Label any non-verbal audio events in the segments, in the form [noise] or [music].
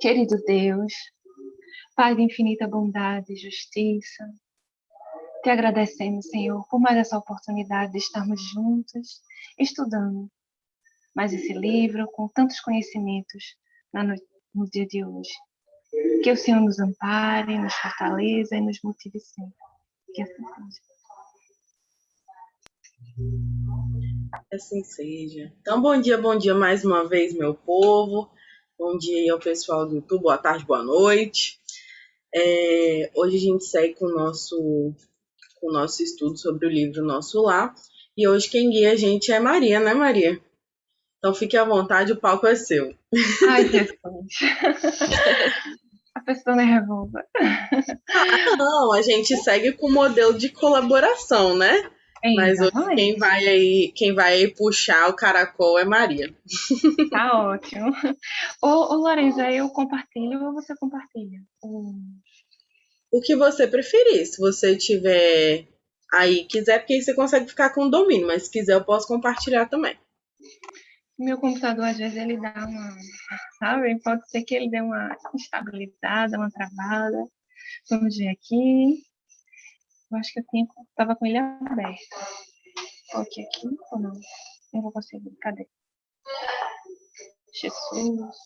Querido Deus, Pai de infinita bondade e justiça, te agradecemos, Senhor, por mais essa oportunidade de estarmos juntos, estudando mais esse livro com tantos conhecimentos no dia de hoje. Que o Senhor nos ampare, nos fortaleça e nos motive sempre. Que assim seja. Assim seja. Então, bom dia, bom dia mais uma vez, meu povo. Bom dia aí ao pessoal do YouTube, boa tarde, boa noite. É, hoje a gente segue com o nosso, com o nosso estudo sobre o livro Nosso Lar. E hoje quem guia a gente é Maria, né, Maria? Então fique à vontade, o palco é seu. Ai, Jesus. [laughs] pessoa nervosa. Ah, não, a gente segue com o modelo de colaboração, né? Mas hoje quem vai aí, quem vai aí puxar o caracol é Maria. Tá ótimo. Ô, ô Lorenza, eu compartilho ou você compartilha? O que você preferir. Se você tiver aí, quiser, porque aí você consegue ficar com o domínio, mas se quiser eu posso compartilhar também. Meu computador, às vezes, ele dá uma, sabe? Pode ser que ele dê uma instabilizada, uma travada. Vamos ver aqui. Eu acho que eu tinha, tava com ele aberto. Coloquei aqui ou não? Não vou conseguir. Cadê? Jesus.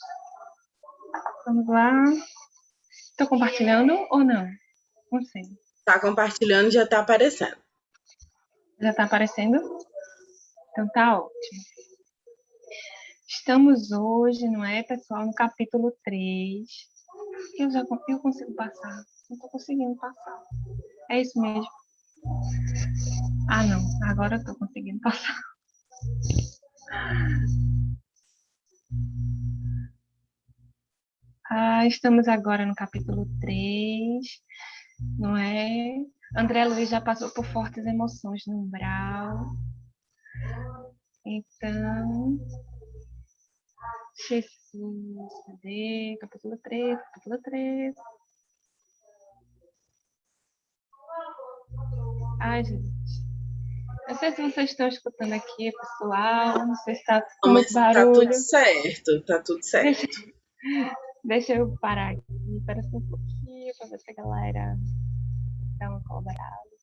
Vamos lá. Estou compartilhando ou não? Não sei. Tá compartilhando, já tá aparecendo. Já tá aparecendo? Então tá ótimo. Estamos hoje, não é, pessoal, no capítulo 3. Eu já eu consigo passar. Não estou conseguindo passar. É isso mesmo. Ah, não. Agora eu tô conseguindo passar. [laughs] Ah, estamos agora no capítulo 3, não é? André Luiz já passou por fortes emoções no umbral. Então, Jesus, cadê? Capítulo 3, capítulo 3. Ai, gente. Não sei se vocês estão escutando aqui, pessoal. Não sei se está tá barulho. Tá tudo certo, tá tudo certo. Deixa, deixa eu parar aqui, para um pouquinho, para ver se a galera dá uma colaborada.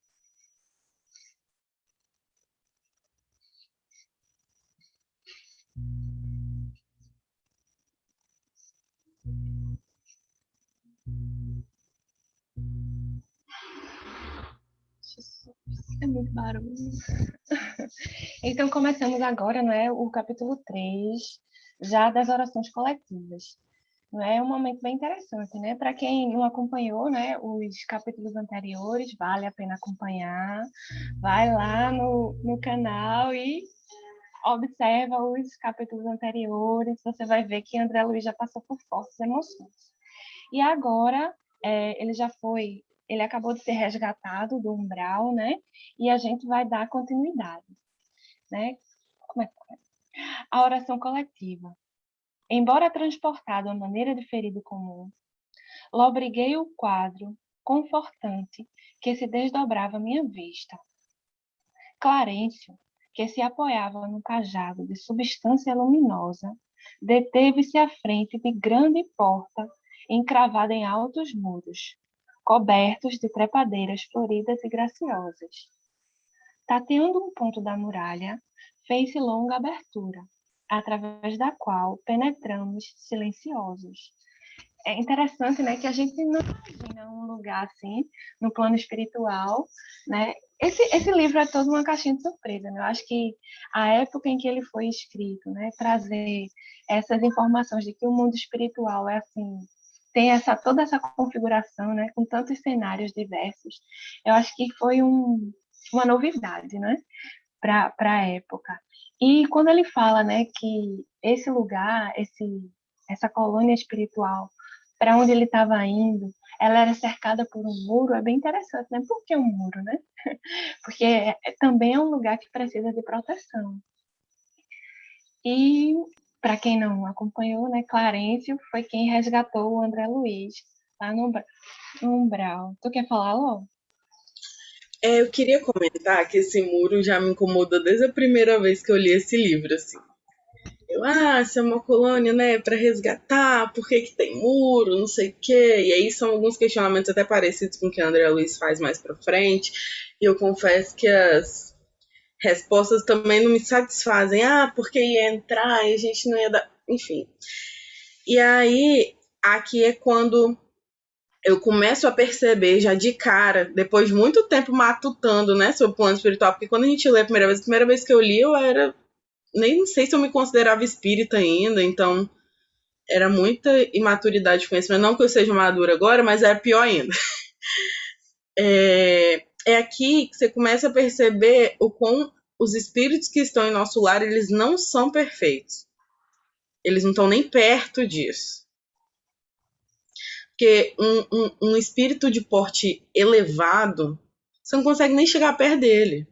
É muito barulho. [laughs] Então, começamos agora, não é, o capítulo 3, já das orações coletivas. Não é um momento bem interessante, né? Para quem não acompanhou, né, os capítulos anteriores, vale a pena acompanhar. Vai lá no, no canal e observa os capítulos anteriores, você vai ver que André Luiz já passou por fortes emoções. E agora, é, ele já foi ele acabou de ser resgatado do umbral, né? E a gente vai dar continuidade, né? Como é que é? A oração coletiva. Embora transportado à maneira de ferido comum, lobriguei o quadro confortante que se desdobrava à minha vista. Clarencio, que se apoiava no cajado de substância luminosa, deteve-se à frente de grande porta encravada em altos muros, cobertos de trepadeiras floridas e graciosas. Tateando um ponto da muralha, fez-se longa abertura, através da qual penetramos silenciosos. É interessante, né, que a gente não imagina um lugar assim, no plano espiritual, né? Esse, esse livro é todo uma caixinha de surpresa, né? Eu acho que a época em que ele foi escrito, né, trazer essas informações de que o mundo espiritual é assim, tem essa toda essa configuração, né, com tantos cenários diversos. Eu acho que foi um, uma novidade, né, para a época. E quando ele fala, né, que esse lugar, esse essa colônia espiritual, para onde ele estava indo, ela era cercada por um muro, é bem interessante, né? Por que um muro, né? [laughs] Porque é, também é um lugar que precisa de proteção. E para quem não acompanhou, né, Clarencio foi quem resgatou o André Luiz Tá no, umbral. Tu quer falar, Lô? É, eu queria comentar que esse muro já me incomodou desde a primeira vez que eu li esse livro, assim. Eu, ah, se é uma colônia, né, para resgatar, por que, que tem muro, não sei o quê. E aí são alguns questionamentos até parecidos com o que a André Luiz faz mais pra frente. E eu confesso que as respostas também não me satisfazem. Ah, porque ia entrar e a gente não ia dar. Enfim. E aí, aqui é quando eu começo a perceber já de cara, depois de muito tempo matutando, né, sobre o plano espiritual, porque quando a gente lê a primeira vez, a primeira vez que eu li, eu era. Nem sei se eu me considerava espírita ainda, então era muita imaturidade de conhecimento. Não que eu seja madura agora, mas era pior ainda. [laughs] É, é aqui que você começa a perceber o quão os espíritos que estão em nosso lar, eles não são perfeitos. Eles não estão nem perto disso. Porque um, um, um espírito de porte elevado, você não consegue nem chegar perto dele.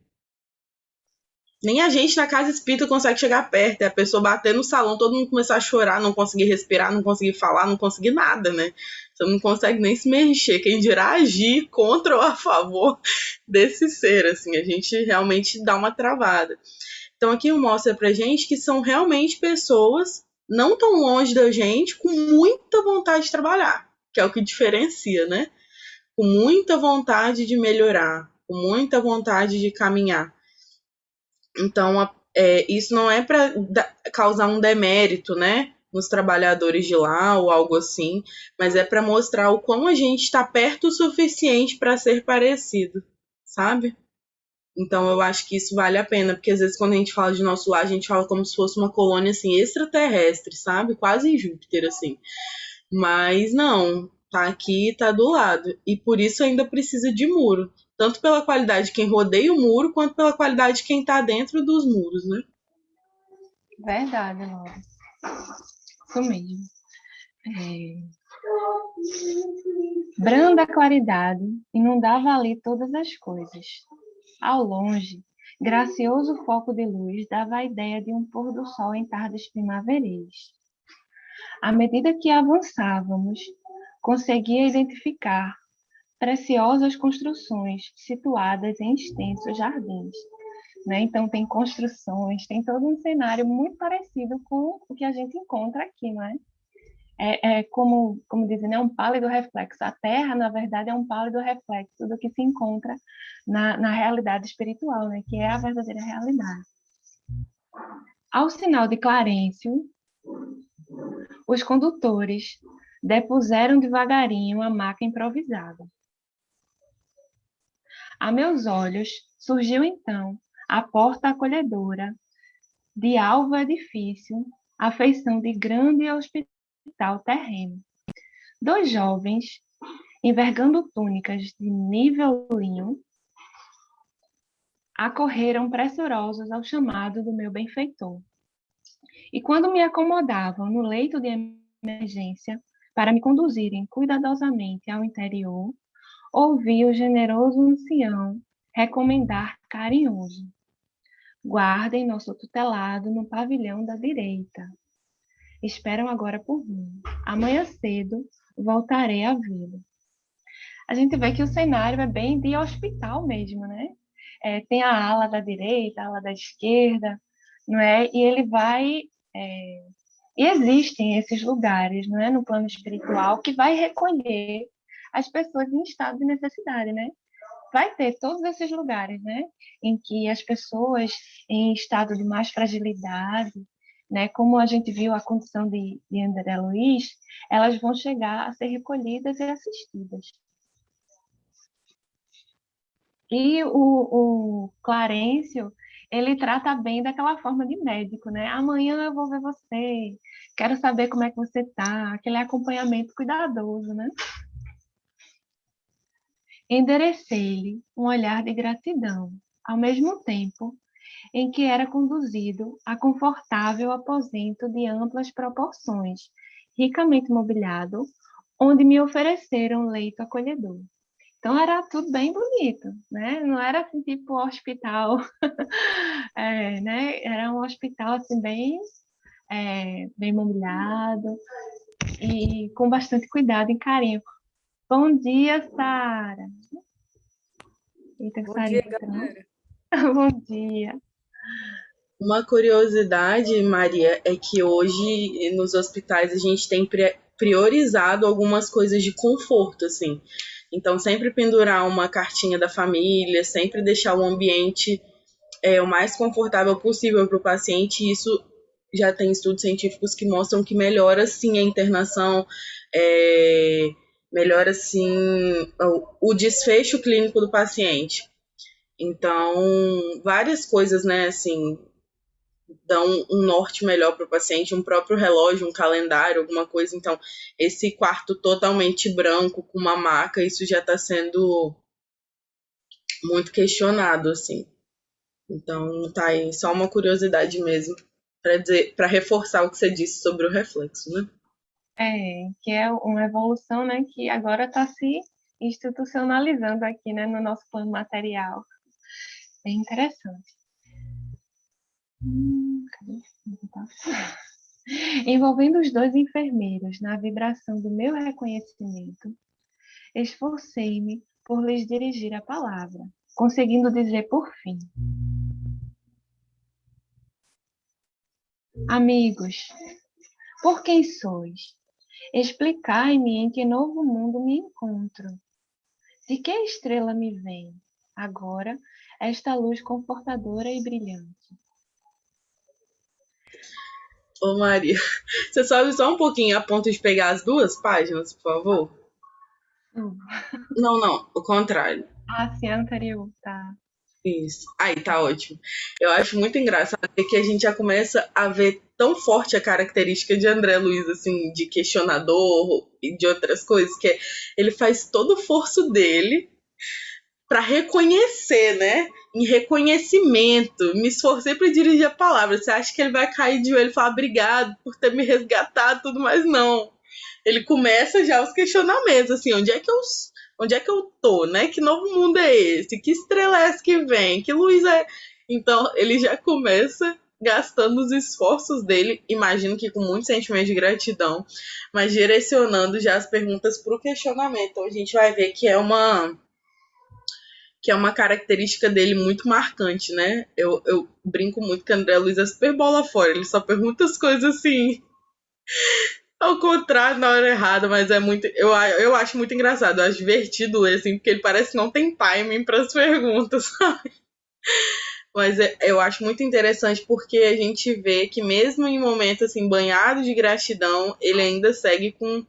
Nem a gente na casa espírita consegue chegar perto. É a pessoa bater no salão, todo mundo começar a chorar, não conseguir respirar, não conseguir falar, não conseguir nada, né? Você não consegue nem se mexer. Quem dirá agir contra ou a favor desse ser, assim. A gente realmente dá uma travada. Então aqui mostra pra gente que são realmente pessoas não tão longe da gente, com muita vontade de trabalhar que é o que diferencia, né? Com muita vontade de melhorar, com muita vontade de caminhar. Então, é, isso não é para causar um demérito, né? Nos trabalhadores de lá ou algo assim, mas é para mostrar o quão a gente está perto o suficiente para ser parecido, sabe? Então eu acho que isso vale a pena, porque às vezes quando a gente fala de nosso lar, a gente fala como se fosse uma colônia assim extraterrestre, sabe? Quase em Júpiter assim. Mas não, tá aqui, tá do lado. E por isso ainda precisa de muro. Tanto pela qualidade de quem rodeia o muro, quanto pela qualidade de quem tá dentro dos muros, né? Verdade, Laura. Isso mesmo. É... Branda claridade inundava ali todas as coisas. Ao longe, gracioso foco de luz dava a ideia de um pôr do sol em tardes primaveris. À medida que avançávamos, conseguia identificar preciosas construções situadas em extensos jardins. Né? Então, tem construções, tem todo um cenário muito parecido com o que a gente encontra aqui, não é? É, é como, como dizem, né? um pálido reflexo. A Terra, na verdade, é um pálido reflexo do que se encontra na, na realidade espiritual, né? que é a verdadeira realidade. Ao sinal de Clarencio, os condutores depuseram devagarinho a maca improvisada. A meus olhos surgiu então a porta acolhedora de alvo edifício, a feição de grande hospital terreno. Dois jovens, envergando túnicas de nível linho, acorreram pressurosos ao chamado do meu benfeitor. E quando me acomodavam no leito de emergência para me conduzirem cuidadosamente ao interior, ouvi o generoso ancião recomendar carinhoso: guardem nosso tutelado no pavilhão da direita. Esperam agora por mim. Amanhã cedo voltarei a vê-lo. A gente vê que o cenário é bem de hospital mesmo, né? É, tem a ala da direita, a ala da esquerda, não é? E ele vai é, e existem esses lugares, não é, no plano espiritual, que vai recolher as pessoas em estado de necessidade, né? Vai ter todos esses lugares, né, em que as pessoas em estado de mais fragilidade, né, como a gente viu a condição de, de André Luiz, elas vão chegar a ser recolhidas e assistidas. E o, o Clarencio, ele trata bem daquela forma de médico, né? Amanhã eu vou ver você, quero saber como é que você tá, aquele acompanhamento cuidadoso, né? Enderecei-lhe um olhar de gratidão, ao mesmo tempo em que era conduzido a confortável aposento de amplas proporções, ricamente mobiliado, onde me ofereceram leito acolhedor. Então era tudo bem bonito, né? Não era assim tipo hospital, [laughs] é, né? Era um hospital assim bem, é, bem mobiliado e com bastante cuidado e carinho Bom dia, Sara. Eita, Bom dia, galera. [laughs] Bom dia. Uma curiosidade, Maria, é que hoje nos hospitais a gente tem priorizado algumas coisas de conforto, assim. Então, sempre pendurar uma cartinha da família, sempre deixar o ambiente é, o mais confortável possível para o paciente. E isso já tem estudos científicos que mostram que melhora sim a internação, é, melhora sim o, desfecho clínico do paciente. Então, várias coisas, né, assim, dão um norte melhor para o paciente, um próprio relógio, um calendário, alguma coisa. Então, esse quarto totalmente branco com uma maca, isso já está sendo muito questionado, assim. Então, tá aí só uma curiosidade mesmo para para reforçar o que você disse sobre o reflexo, né? É, que é uma evolução, né, que agora está se institucionalizando aqui, né, no nosso plano material. Bem interessante. Hum, [laughs] Envolvendo os dois enfermeiros na vibração do meu reconhecimento, esforcei-me por lhes dirigir a palavra, conseguindo dizer por fim: Amigos, por quem sois? Explicai-me em que novo mundo me encontro. De que estrela me vem, agora, esta luz confortadora e brilhante? Ô Maria, você sobe só um pouquinho a ponto de pegar as duas páginas, por favor? Hum. Não, não, o contrário. Ah, sim, anterior, tá. Isso. Aí, tá ótimo. Eu acho muito engraçado que a gente já começa a ver tão forte a característica de André Luiz, assim, de questionador e de outras coisas, que é, ele faz todo o forço dele para reconhecer, né? Em reconhecimento. Me esforcei para dirigir a palavra. Você acha que ele vai cair de joelho e falar obrigado por ter me resgatado tudo, mas não. Ele começa já os questionamentos, assim, onde é que eu onde é que eu tô, né? Que novo mundo é esse? Que estrela é essa que vem? Que luz é? Então, ele já começa gastando os esforços dele, imagino que com muito sentimento de gratidão, mas direcionando já as perguntas para o questionamento. Então, a gente vai ver que é uma que é uma característica dele muito marcante, né? Eu, eu brinco muito que André Luiz é super bola fora, ele só pergunta as coisas assim ao contrário na hora errada, mas é muito. Eu, eu acho muito engraçado, eu acho divertido ler, assim, porque ele parece que não tem timing para as perguntas, [laughs] sabe? Mas é, eu acho muito interessante porque a gente vê que mesmo em momentos assim, banhado de gratidão, ele ainda segue com,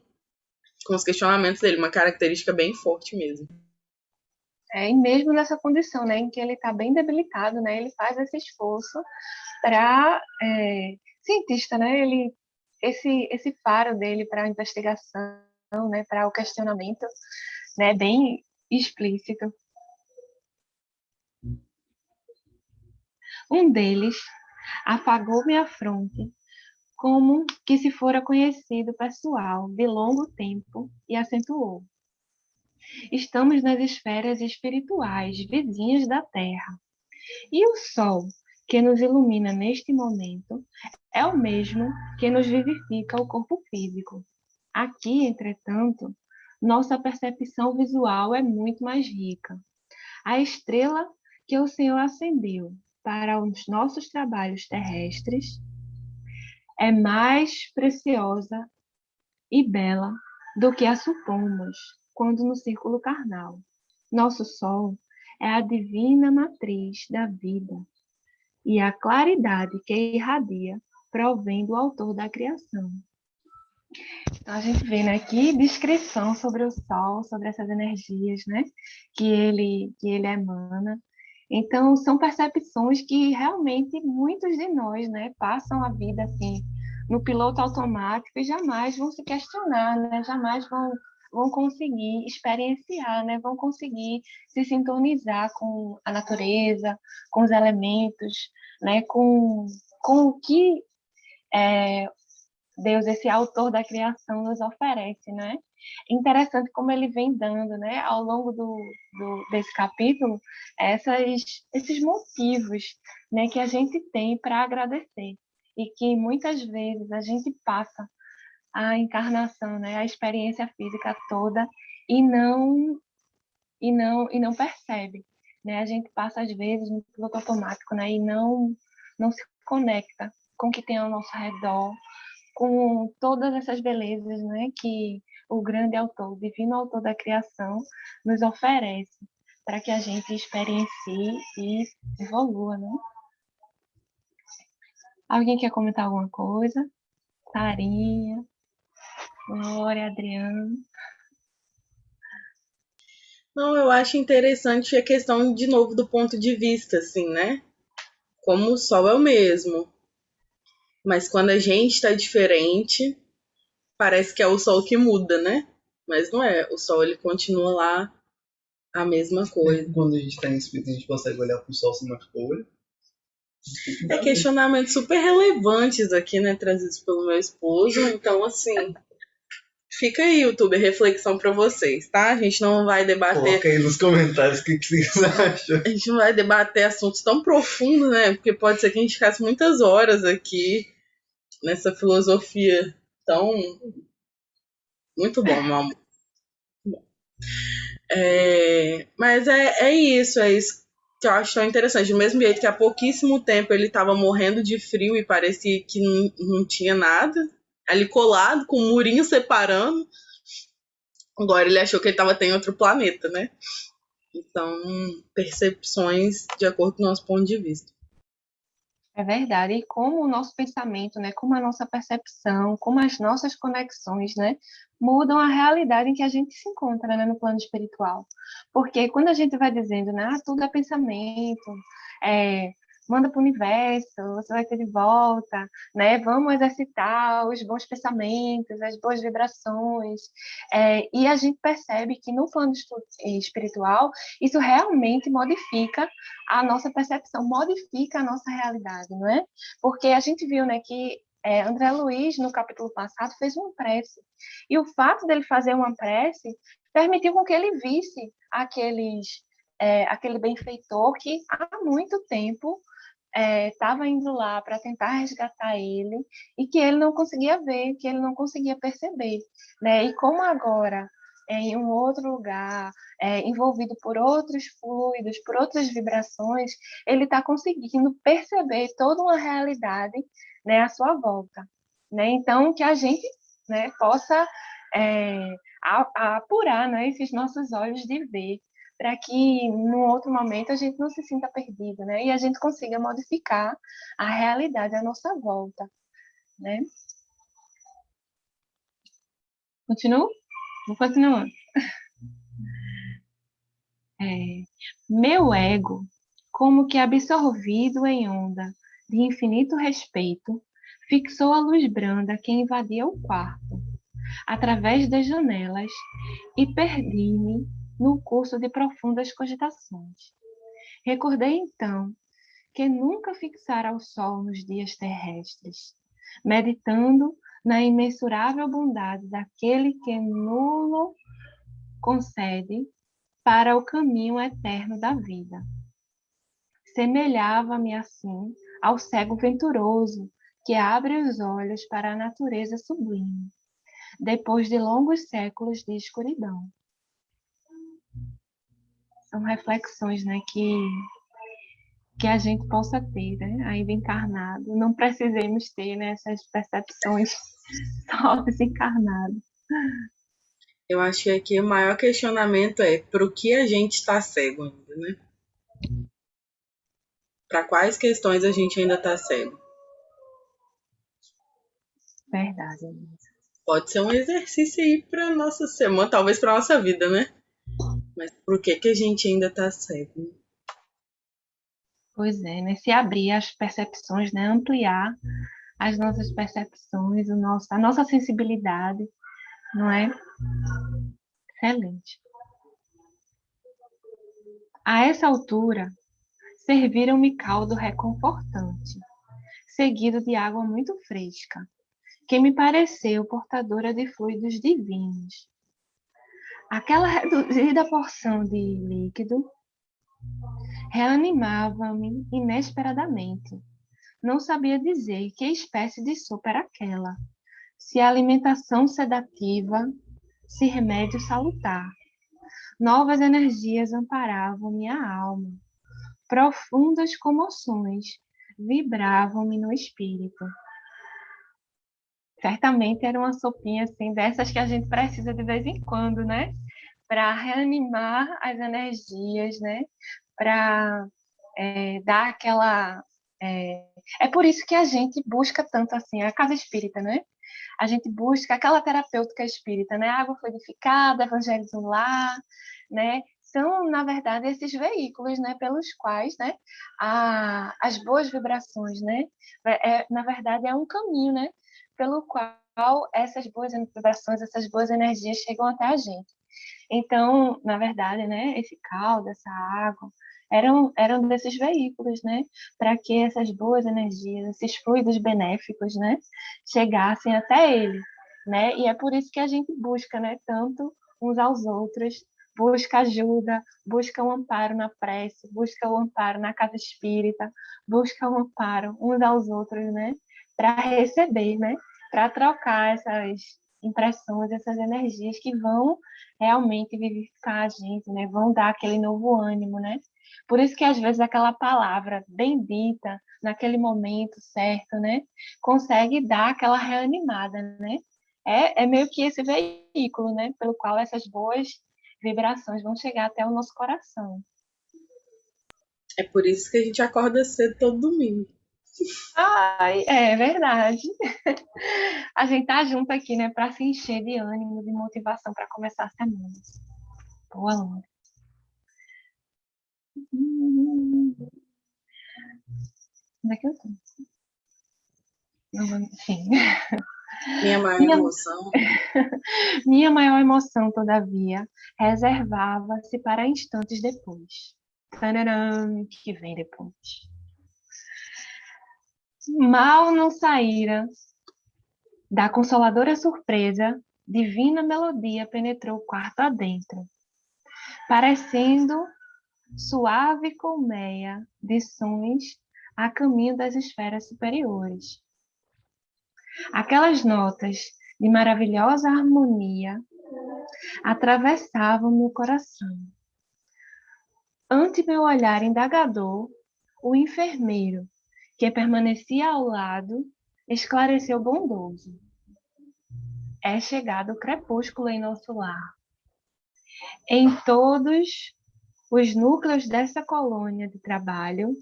com os questionamentos dele, uma característica bem forte mesmo. É, e mesmo nessa condição, né, em que ele está bem debilitado, né, ele faz esse esforço para é, cientista, né, ele esse, esse faro dele para a investigação, né, para o questionamento, né, bem explícito. Um deles afagou minha fronte como que se fora conhecido pessoal de longo tempo e acentuou. Estamos nas esferas espirituais vizinhas da Terra. E o Sol que nos ilumina neste momento é o mesmo que nos vivifica o corpo físico. Aqui, entretanto, nossa percepção visual é muito mais rica. A estrela que o Senhor acendeu para os nossos trabalhos terrestres é mais preciosa e bela do que a supomos quando no círculo carnal. Nosso Sol é a divina matriz da vida e a claridade que irradia provém do autor da criação. Então a gente vê, né, que descrição sobre o sol, sobre essas energias, né, que ele que ele emana. Então são percepções que realmente muitos de nós, né, passam a vida assim no piloto automático e jamais vão se questionar, né, jamais vão vão conseguir experienciar, né? vão conseguir se sintonizar com a natureza, com os elementos, né? com, com o que é, Deus, esse autor da criação, nos oferece. Né? Interessante como ele vem dando, né, ao longo do, do, desse capítulo, essas, esses motivos né, que a gente tem para agradecer e que muitas vezes a gente passa a encarnação, né, a experiência física toda e não e não e não percebe, né? A gente passa às vezes no piloto automático, né? E não não se conecta com o que tem ao nosso redor, com todas essas belezas, né? Que o grande autor, o divino autor da criação, nos oferece para que a gente experiencie e evolua, né? Alguém quer comentar alguma coisa? Sarinha, Glória, Adriano. Não, eu acho interessante a questão, de novo, do ponto de vista, assim, né? Como o sol é o mesmo. Mas quando a gente está diferente, parece que é o sol que muda, né? Mas não é. O sol, ele continua lá a mesma coisa. [laughs] Quando a gente está em espírito, a gente consegue olhar para o sol sem machucar o olho. É questionamentos super relevantes aqui, né? Trazidos pelo meu esposo. Então, assim. Fica aí, YouTube, reflexão para vocês, tá? A gente não vai debater. Coloca aí nos comentários o que, que vocês [laughs] acham. A gente não vai debater assuntos tão profundos, né? Porque pode ser que a gente ficasse muitas horas aqui nessa filosofia tão. Muito bom, meu amor. É... Mas é, é isso, é isso que eu acho tão interessante. Do mesmo jeito que há pouquíssimo tempo ele estava morrendo de frio e parecia que não, não tinha nada, ali colado, com um murinho separando. Agora ele achou que ele estava em outro planeta, né? Então, percepções de acordo com o nosso ponto de vista. É verdade. E como o nosso pensamento, né, como a nossa percepção, como as nossas conexões, né, mudam a realidade em que a gente se encontra, né, no plano espiritual. Porque quando a gente vai dizendo, né, ah, tudo é pensamento, é, manda para o universo, você vai ter de volta, né? Vamos exercitar os bons pensamentos, as boas vibrações. É, e a gente percebe que no plano espiritual, isso realmente modifica a nossa percepção, modifica a nossa realidade, não é? Porque a gente viu, né, que é, André Luiz, no capítulo passado, fez uma prece. E o fato dele fazer uma prece permitiu com que ele visse aqueles, é, aquele benfeitor que há muito tempo estava é, indo lá para tentar resgatar ele e que ele não conseguia ver, que ele não conseguia perceber, né? E como agora é, em um outro lugar, é, envolvido por outros fluidos, por outras vibrações, ele está conseguindo perceber toda uma realidade, né, à sua volta, né? Então que a gente, né, possa é, apurar, né, esses nossos olhos de ver para que num outro momento a gente não se sinta perdido, né? E a gente consiga modificar a realidade à nossa volta, né? Continuo? Vou continuar. É, meu ego, como que absorvido em onda de infinito respeito, fixou a luz branda que invadia o quarto, através das janelas, e perdi-me no curso de profundas cogitações. Recordei então que nunca fixara o sol nos dias terrestres, meditando na imensurável bondade daquele que nulo concede para o caminho eterno da vida. Semelhava-me assim ao cego venturoso que abre os olhos para a natureza sublime, depois de longos séculos de escuridão são reflexões né, que, que a gente possa ter, né, ainda encarnado. Não precisemos ter né, essas percepções [laughs] só desencarnado. Eu acho que aqui o maior questionamento é para o que a gente está cego ainda, né? Para quais questões a gente ainda está cego? Verdade. Pode ser um exercício aí para nossa semana, talvez para nossa vida, né? Mas por que, que a gente ainda está cego? Pois é, né? Se abrir as percepções, né? Ampliar as nossas percepções, o nosso, a nossa sensibilidade, não é? Excelente. A essa altura, serviram-me caldo reconfortante, seguido de água muito fresca, que me pareceu portadora de fluidos divinos, Aquela reduzida porção de líquido reanimava-me inesperadamente. Não sabia dizer que espécie de sopa era aquela, se alimentação sedativa, se remédio salutar. novas energias amparavam minha alma. Profundas comoções vibravam-me no espírito. Certamente era uma sopinha assim, dessas que a gente precisa de vez em quando, né? Para reanimar as energias, né? Para é, dar aquela. É... é por isso que a gente busca tanto assim a casa espírita, né? A gente busca aquela terapêutica espírita, né? Água fluidificada, evangelho do lar, né? São, na verdade, esses veículos, né, pelos quais, né, a, as boas vibrações, né, é, na verdade, é um caminho, né, pelo qual essas boas vibrações, essas boas energias chegam até a gente. Então, na verdade, né, esse caldo, essa água, eram, eram desses veículos, né, para que essas boas energias, esses fluidos benéficos, né, chegassem até ele, né, e é por isso que a gente busca, né, tanto uns aos outros, busca ajuda, busca um amparo na prece, busca o um amparo na casa espírita, busca um amparo uns aos outros, né, para receber, né, para trocar essas impressões, essas energias que vão realmente vivificar a gente, né, vão dar aquele novo ânimo, né, por isso que às vezes aquela palavra bendita naquele momento certo, né, consegue dar aquela reanimada, né? É, é meio que esse veículo, né, pelo qual essas boas vibrações vão chegar até o nosso coração. É por isso que a gente acorda cedo todo domingo. Ai, é verdade. [laughs] A gente tá junto aqui, né, para se encher de ânimo, de motivação para começar a semana. Boa, Luna. Onde é que eu tô? Enfim. Minha maior Minha... emoção. [laughs] Minha maior emoção, todavia, reservava-se para instantes depois. Tararam, que vem depois. Mal não saíra da consoladora surpresa, divina melodia penetrou o quarto adentro, parecendo suave colmeia de sons a caminho das esferas superiores. Aquelas notas de maravilhosa harmonia atravessavam meu coração. Ante meu olhar indagador, o enfermeiro, que permanecia ao lado, esclareceu bondoso. É chegado o crepúsculo em nosso lar. Em todos os núcleos dessa colônia de trabalho,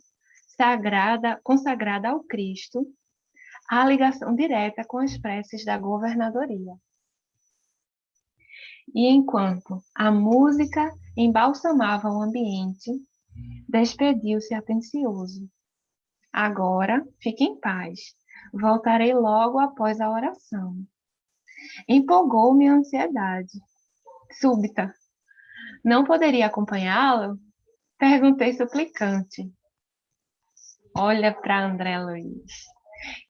sagrada, consagrada ao Cristo, há ligação direta com as preces da governadoria. E enquanto a música embalsamava o ambiente, despediu-se atencioso. Agora, fique em paz. Voltarei logo após a oração. Empolgou-me a ansiedade súbita não poderia acompanhá-lo? Perguntei suplicante. Olha para André Luiz.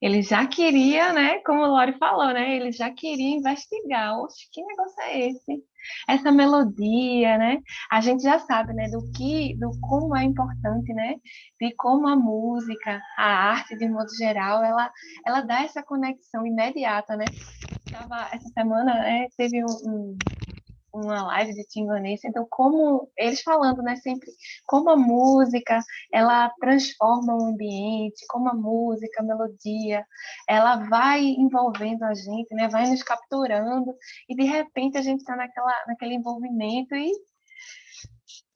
Ele já queria, né? Como o Lori falou, né? Ele já queria investigar. Oxe, que negócio é esse? Essa melodia, né? A gente já sabe, né? Do que, do como é importante, né? De como a música, a arte, de modo geral, ela, ela dá essa conexão imediata, né? Tava, essa semana, né? Teve um, um uma live de Tingonense, então como eles falando, né, sempre como a música, ela transforma o ambiente, como a música, a melodia, ela vai envolvendo a gente, né, vai nos capturando e de repente a gente está naquela naquele envolvimento e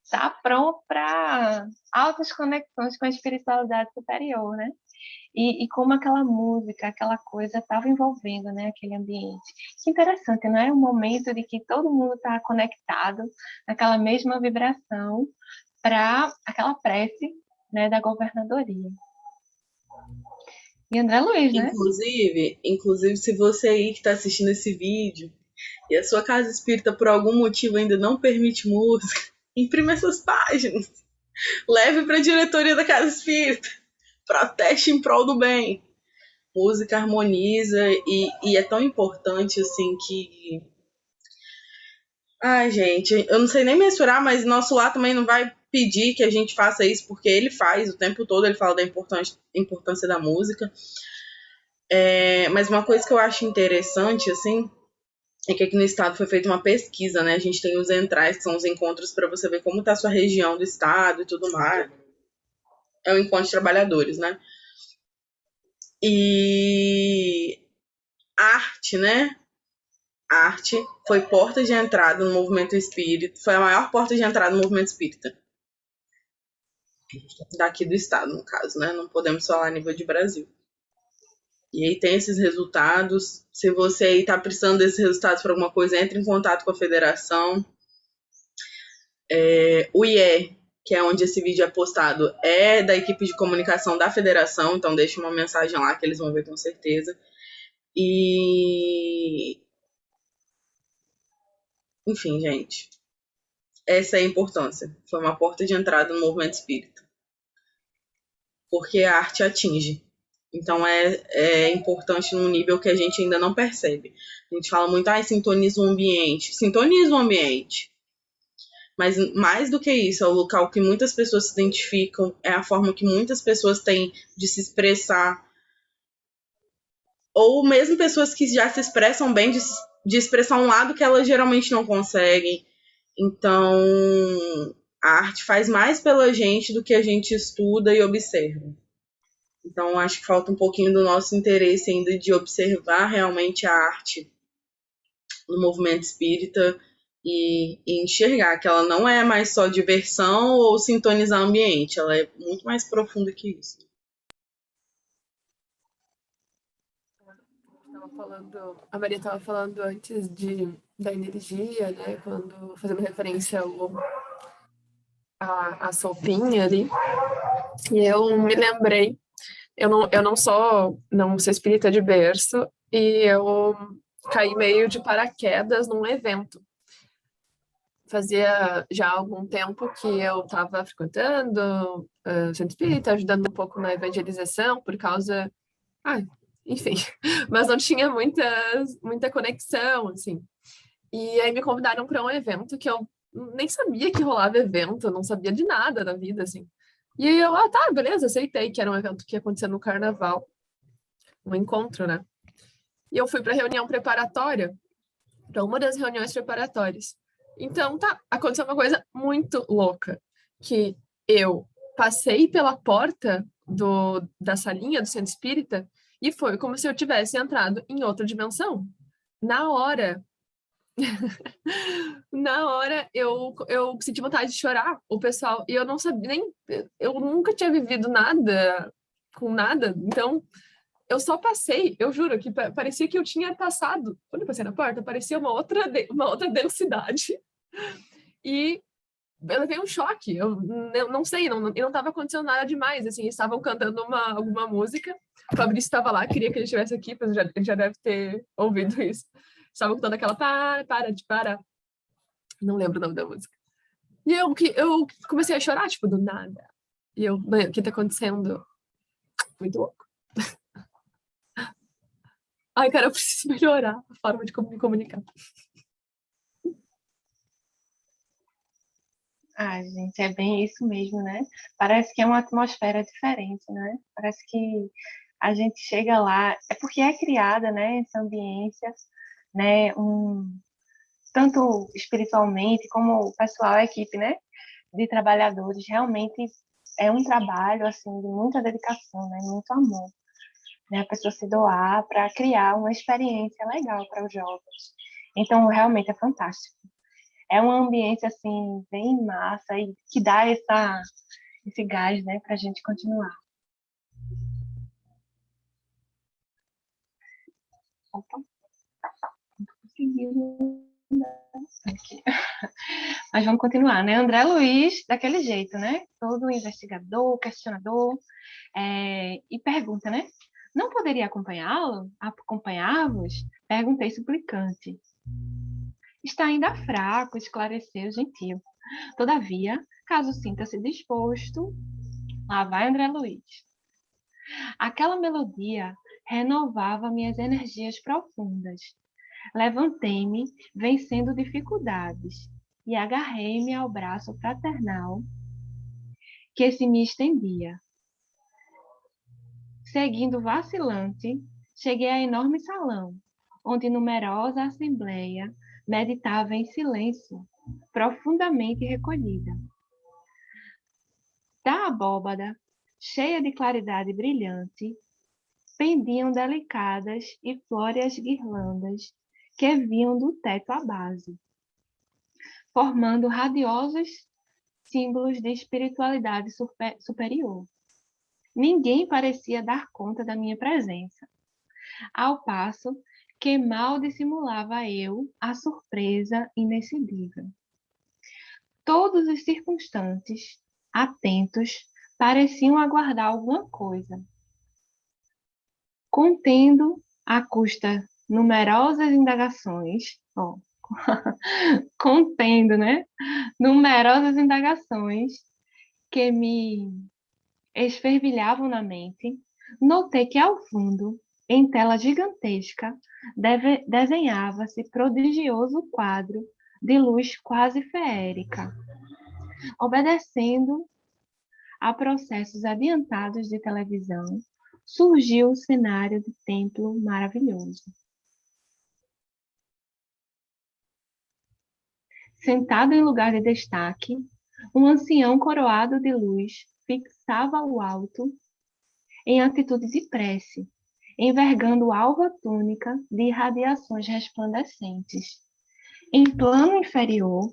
está pronto para altas conexões com a espiritualidade superior, né? E, e como aquela música, aquela coisa estava envolvendo né, aquele ambiente. Que interessante, não é? Um momento de que todo mundo está conectado naquela mesma vibração para aquela prece né, da governadoria. E André Luiz, né? Inclusive, inclusive, se você aí que está assistindo esse vídeo e a sua casa espírita por algum motivo ainda não permite música, [laughs] imprima essas páginas. Leve para a diretoria da casa espírita proteste em prol do bem. Música harmoniza e, e é tão importante assim que. Ai, gente, eu não sei nem mensurar, mas nosso lar também não vai pedir que a gente faça isso, porque ele faz o tempo todo, ele fala da importância, importância da música. É, mas uma coisa que eu acho interessante, assim, é que aqui no estado foi feita uma pesquisa, né? A gente tem os entrais, que são os encontros para você ver como está a sua região do estado e tudo mais. É o encontro de trabalhadores, né? E arte, né? Arte foi porta de entrada no movimento espírita, foi a maior porta de entrada no movimento espírita. Daqui do estado, no caso, né? Não podemos falar a nível de Brasil. E aí tem esses resultados. Se você aí está precisando desses resultados para alguma coisa, entre em contato com a federação. É, o IE, que é onde esse vídeo é postado, é da equipe de comunicação da federação, então deixe uma mensagem lá que eles vão ver com certeza. E. Enfim, gente. Essa é a importância. Foi uma porta de entrada no movimento espírita. Porque a arte atinge. Então é, é importante num nível que a gente ainda não percebe. A gente fala muito, ah, sintoniza o ambiente. Sintoniza o ambiente. Mas mais do que isso, é o local que muitas pessoas se identificam, é a forma que muitas pessoas têm de se expressar. Ou mesmo pessoas que já se expressam bem, de, de expressar um lado que elas geralmente não conseguem. Então, a arte faz mais pela gente do que a gente estuda e observa. Então, acho que falta um pouquinho do nosso interesse ainda de observar realmente a arte no movimento espírita e, e, enxergar que ela não é mais só diversão ou sintonizar o ambiente, ela é muito mais profunda que isso. Falando, a Maria estava falando antes de, da energia, né? Quando fazendo referência ao, a, a sopinha ali. E eu me lembrei eu não, eu não sou, não sou espírita de berço e eu caí meio de paraquedas num evento. Fazia já algum tempo que eu estava frequentando uh, centro espírita, ajudando um pouco na evangelização por causa, ah, enfim, [laughs] mas não tinha muita, muita conexão, assim. E aí me convidaram para um evento que eu nem sabia que rolava evento, não sabia de nada da vida, assim. E aí eu, ah, tá, beleza, aceitei que era um evento que ia acontecer no carnaval. Um encontro, né? E eu fui para reunião preparatória, para uma das reuniões preparatórias. Então, tá, aconteceu uma coisa muito louca, que eu passei pela porta do, da salinha do centro espírita e foi como se eu tivesse entrado em outra dimensão. Na hora, [laughs] na hora eu, eu senti vontade de chorar, o pessoal, e eu não sabia nem, eu nunca tinha vivido nada com nada, então eu só passei, eu juro que parecia que eu tinha passado, quando eu passei na porta, parecia uma outra, uma outra densidade, e eu levei um choque, eu, não sei, não, não estava acontecendo nada demais, assim, estavam cantando uma, alguma música, o Fabrício estava lá, queria que ele estivesse aqui, mas já, ele já deve ter ouvido isso, estavam cantando aquela para, para, de para. Não lembro o nome da música. E eu, eu comecei a chorar, tipo, do nada. E eu, o que tá acontecendo? Muito louco. [laughs] Ai, cara, eu preciso [laughs] melhorar a forma de me comunicar. Ah, gente, é bem isso mesmo, né? Parece que é uma atmosfera diferente, né? Parece que a gente chega lá, é porque é criada, né, essa ambiência né, um, tanto espiritualmente como o pessoal, a equipe, né, de trabalhadores, realmente é um trabalho, assim, de muita dedicação, né, muito amor, né, a pessoa se doar para criar uma experiência legal para os jovens. Então, realmente é fantástico. É um ambiente, assim, bem massa e que dá essa, esse gás, né, para a gente continuar. Opa. Mas vamos continuar, né? André Luiz, daquele jeito, né? Todo investigador, questionador, é, e pergunta, né? Não poderia acompanhá-lo? Acompanhar-vos? Perguntei suplicante. Está ainda fraco, esclareceu gentil. Todavia, caso sinta-se disposto, lá vai André Luiz. Aquela melodia renovava minhas energias profundas Levantei-me, vencendo dificuldades, e agarrei-me ao braço fraternal que se me estendia. Seguindo vacilante, cheguei ao enorme salão, onde numerosa assembleia meditava em silêncio, profundamente recolhida. Da abóbada, cheia de claridade brilhante, pendiam delicadas e flóreas guirlandas que vinham do teto à base, formando radiosos símbolos de espiritualidade super, superior. Ninguém parecia dar conta da minha presença, ao passo que mal dissimulava eu a surpresa inexcedível. Todos os circunstantes, atentos, pareciam aguardar alguma coisa. Contendo, à custa numerosas indagações, ó, [laughs] contendo, né? Numerosas indagações que me esfervilhavam na mente, notei que ao fundo, em tela gigantesca, desenhava-se prodigioso quadro de luz quase feérica, obedecendo a processos adiantados de televisão, surgiu o cenário de templo maravilhoso. Sentado em lugar de destaque, um ancião coroado de luz fixava o alto em atitude de prece, envergando alva túnica de radiações resplandecentes. Em plano inferior,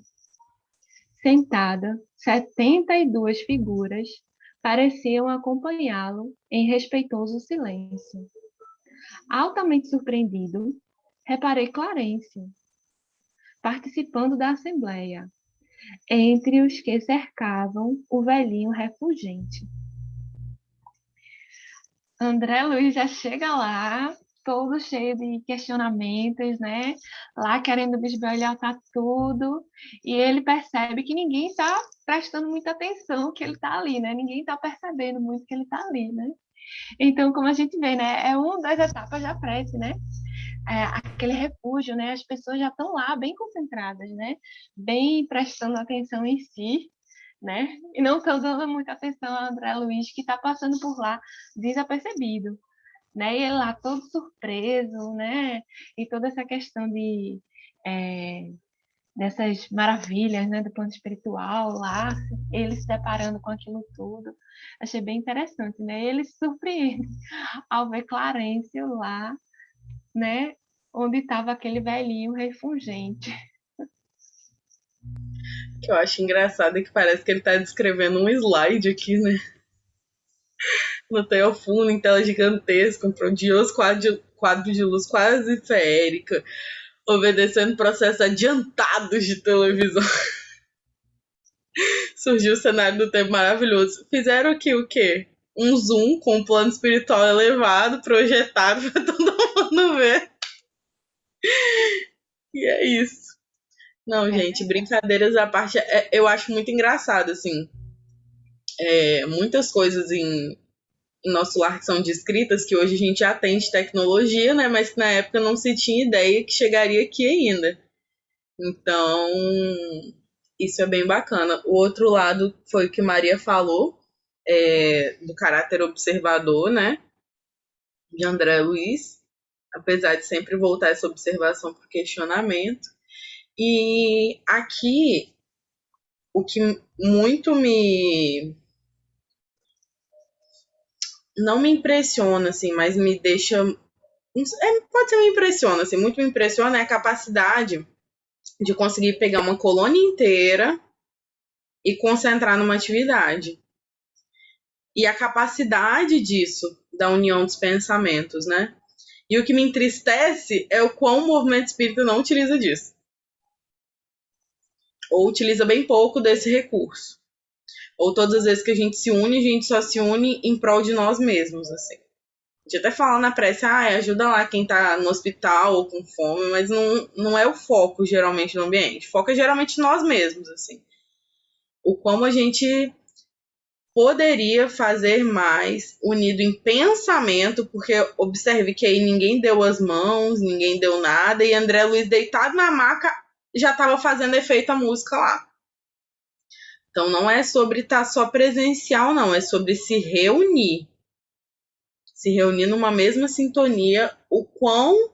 sentada, setenta e duas figuras pareciam acompanhá-lo em respeitoso silêncio. Altamente surpreendido, reparei Clarencio, participando da assembleia, entre os que cercavam o velhinho refugente. André Luiz já chega lá, todo cheio de questionamentos, né? Lá querendo bisbilhotar tudo, e ele percebe que ninguém está prestando muita atenção que ele está ali, né? Ninguém está percebendo muito que ele está ali, né? Então, como a gente vê, né? É uma das etapas da prece, né? É, aquele refúgio, né? As pessoas já estão lá bem concentradas, né? Bem prestando atenção em si, né? E não estão dando muita atenção a André Luiz, que está passando por lá desapercebido, né? E ele lá todo surpreso, né? E toda essa questão de... É, dessas maravilhas, né, do plano espiritual lá, ele se deparando com aquilo tudo, achei bem interessante, né, ele se surpreende ao ver Clarencio lá né? Onde estava aquele velhinho refulgente. O que eu acho engraçado é que parece que ele está descrevendo um slide aqui, né? No teu fundo, em tela gigantesca, um prodioso quadro, quadro de luz quase feérica, obedecendo processos adiantados de televisão. [laughs] Surgiu o cenário do tempo maravilhoso. Fizeram aqui o quê? Um zoom com um plano espiritual elevado, projetado para todo ver. E é isso. Não, é. gente, brincadeiras à parte, é, eu acho muito engraçado, assim. É, muitas coisas em, em nosso lar que são descritas, que hoje a gente atende tecnologia, né? Mas que na época não se tinha ideia que chegaria aqui ainda. Então, isso é bem bacana. O outro lado foi o que Maria falou, é, do caráter observador, né? De André Luiz apesar de sempre voltar essa observação para o questionamento. E aqui, o que muito me. Não me impressiona, assim, mas me deixa. É, pode ser me impressiona, assim, muito me impressiona é a capacidade de conseguir pegar uma colônia inteira e concentrar numa atividade. E a capacidade disso, da união dos pensamentos, né? E o que me entristece é o quão o movimento espírita não utiliza disso. Ou utiliza bem pouco desse recurso. Ou todas as vezes que a gente se une, a gente só se une em prol de nós mesmos, assim. A gente até fala na prece, ah, ajuda lá quem tá no hospital ou com fome, mas não, não é o foco geralmente no ambiente. O foco é geralmente nós mesmos, assim. O como a gente poderia fazer mais unido em pensamento, porque observe que aí ninguém deu as mãos, ninguém deu nada, e André Luiz deitado na maca já estava fazendo efeito a música lá. Então não é sobre estar tá só presencial, não, é sobre se reunir. Se reunir numa mesma sintonia, o quão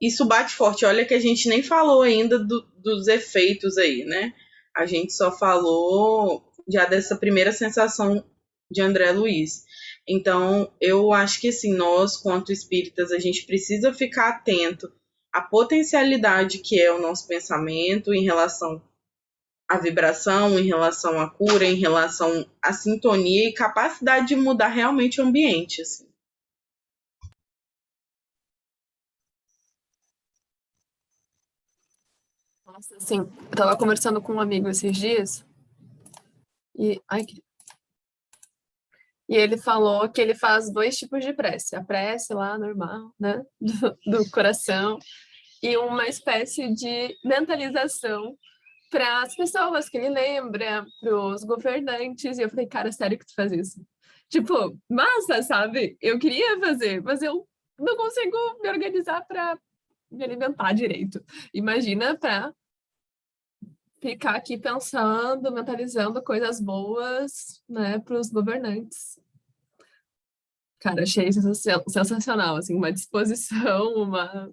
isso bate forte. Olha que a gente nem falou ainda do, dos efeitos aí, né? A gente só falou já dessa primeira sensação de André Luiz. Então, eu acho que assim, nós, quanto espíritas, a gente precisa ficar atento à potencialidade que é o nosso pensamento em relação à vibração, em relação à cura, em relação à sintonia e capacidade de mudar realmente o ambiente. Assim. Nossa, assim, eu tava conversando com um amigo esses dias e... Ai, e ele falou que ele faz dois tipos de prece. A prece lá, normal, né? [laughs] Do, do coração. E uma espécie de mentalização para as pessoas que ele lembra, para os governantes. E eu falei, cara, sério que tu faz isso? Tipo, massa, sabe? Eu queria fazer, mas eu não consigo me organizar para me alimentar direito. Imagina para ficar aqui pensando, mentalizando coisas boas né, para os governantes. Cara, achei sensacional, assim, uma disposição, [laughs] uma,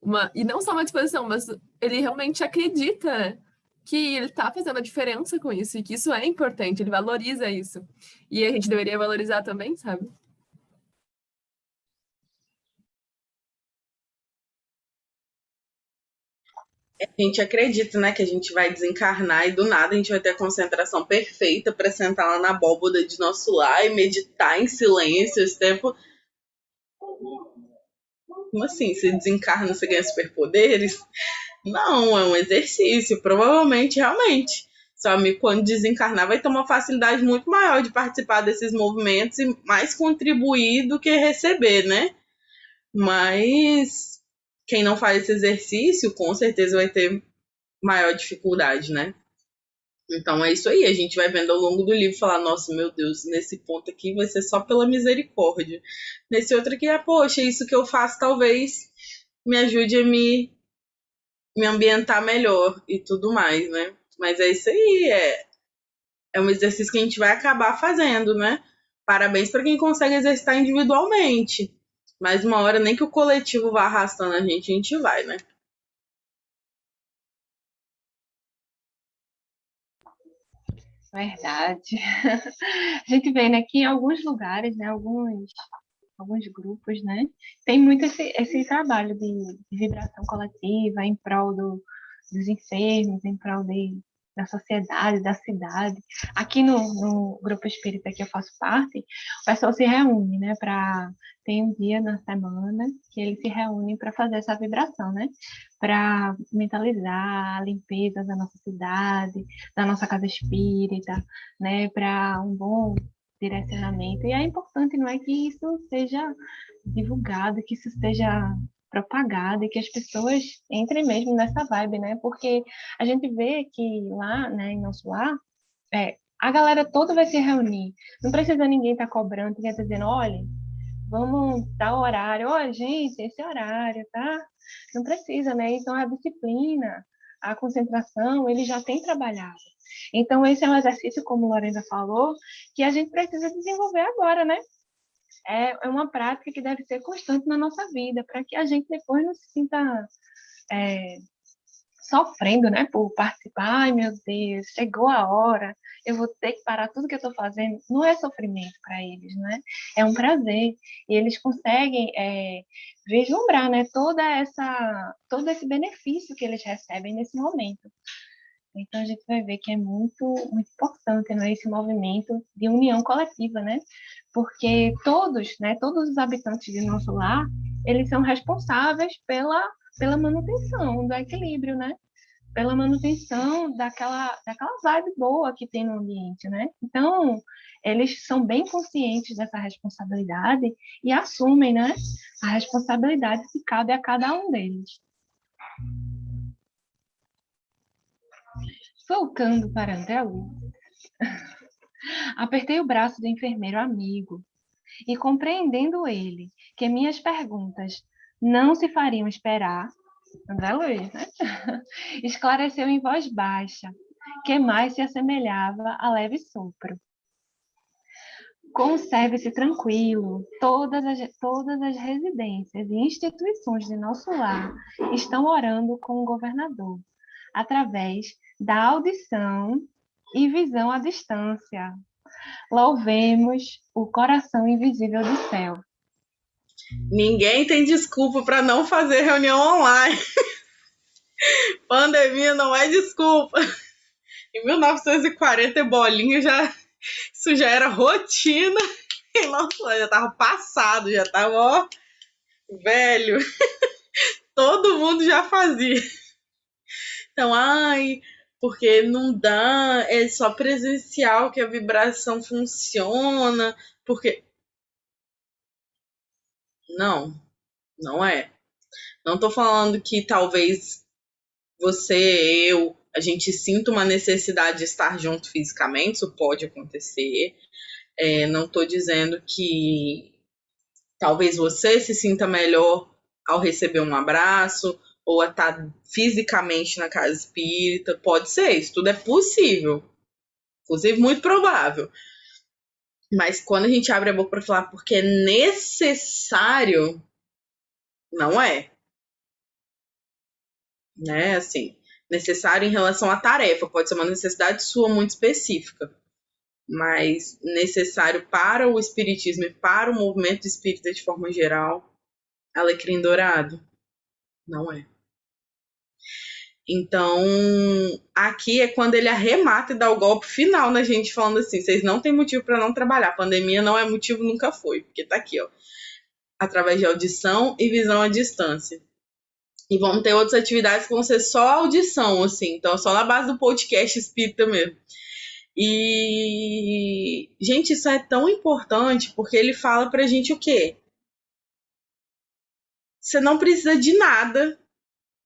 uma... E não só uma disposição, mas ele realmente acredita que ele está fazendo a diferença com isso, e que isso é importante, ele valoriza isso. E a gente deveria valorizar também, sabe? A gente acredita, né, que a gente vai desencarnar e do nada a gente vai ter a concentração perfeita para sentar lá na abóboda de nosso lar e meditar em silêncio esse tempo. Como assim? Você desencarna, você ganha superpoderes? Não, é um exercício. Provavelmente, realmente. Seu amigo, quando desencarnar, vai ter uma facilidade muito maior de participar desses movimentos e mais contribuir do que receber, né? Mas quem não faz esse exercício, com certeza vai ter maior dificuldade, né? Então é isso aí, a gente vai vendo ao longo do livro falar, nossa, meu Deus, nesse ponto aqui vai ser só pela misericórdia. Nesse outro aqui é, poxa, isso que eu faço talvez me ajude a me, me ambientar melhor e tudo mais, né? Mas é isso aí, é, é um exercício que a gente vai acabar fazendo, né? Parabéns para quem consegue exercitar individualmente. Mas uma hora, nem que o coletivo vá arrastando a gente, a gente vai, né? Verdade. [laughs] A gente vê, né, que em alguns lugares, né, alguns, alguns grupos, né, tem muito esse, esse trabalho de, vibração coletiva em prol do, dos enfermos, em prol de, da sociedade, da cidade. Aqui no, no, grupo espírita que eu faço parte, o pessoal se reúne, né, para tem um dia na semana que eles se reúnem para fazer essa vibração, né, para mentalizar a limpeza da nossa cidade, da nossa casa espírita, né, para um bom direcionamento. E é importante, não é que isso seja divulgado, que isso seja propagada e que as pessoas entrem mesmo nessa vibe, né? Porque a gente vê que lá, né, em nosso lar, é, a galera toda vai se reunir. Não precisa ninguém estar tá cobrando, ninguém tá dizendo, olha, vamos dar horário. Olha, gente, esse horário, tá? Não precisa, né? Então, a disciplina, a concentração, ele já tem trabalhado. Então, esse é um exercício, como Lorena falou, que a gente precisa desenvolver agora, né? É, é uma prática que deve ser constante na nossa vida, para que a gente depois não se sinta é, sofrendo, né, por participar. Ai, meu Deus, chegou a hora, eu vou ter que parar tudo que eu estou fazendo. Não é sofrimento para eles, né? É um prazer. E eles conseguem é, vislumbrar, né, toda essa, todo esse benefício que eles recebem nesse momento. Então a gente vai ver que é muito, muito importante né, esse movimento de união coletiva, né? Porque todos, né, todos os habitantes de nosso lar, eles são responsáveis pela, pela manutenção do equilíbrio, né? Pela manutenção daquela, daquela vibe boa que tem no ambiente, né? Então, eles são bem conscientes dessa responsabilidade e assumem, né, a responsabilidade que cabe a cada um deles. Voltando para André Luiz, [laughs] apertei o braço do enfermeiro amigo e, compreendendo ele que minhas perguntas não se fariam esperar, André Luiz, né? [laughs] esclareceu em voz baixa, que mais se assemelhava a leve sopro. Conserve-se tranquilo. Todas as, todas as residências e instituições de nosso lar estão orando com o governador, através da audição e visão à distância. Louvemos o coração invisível do céu. Ninguém tem desculpa para não fazer reunião online. [laughs] Pandemia não é desculpa. Em 1940 bolinha já isso já era rotina. [laughs] E, nossa, já tava passado, já tava ó, velho. [laughs] Todo mundo já fazia. Então, ai, porque não dá, é só presencial que a vibração funciona, porque não, não é. Não tô falando que talvez você, eu, a gente sinta uma necessidade de estar junto fisicamente, isso pode acontecer. É, não tô dizendo que talvez você se sinta melhor ao receber um abraço ou a estar fisicamente na casa espírita. Pode ser, isso tudo é possível. Inclusive, muito provável. Mas quando a gente abre a boca para falar porque é necessário, não é. Né? Assim, necessário em relação à tarefa, pode ser uma necessidade sua muito específica. Mas necessário para o espiritismo e para o movimento espírita de forma geral, alecrim dourado, não é. Então, aqui é quando ele arremata e dá o golpe final na gente, falando assim: vocês não têm motivo para não trabalhar. pandemia não é motivo, nunca foi, porque tá aqui, ó. Através de audição e visão à distância. E vamos ter outras atividades que vão ser só audição, assim, então só na base do podcast espírita mesmo. E, gente, isso é tão importante porque ele fala pra gente o quê? Você não precisa de nada,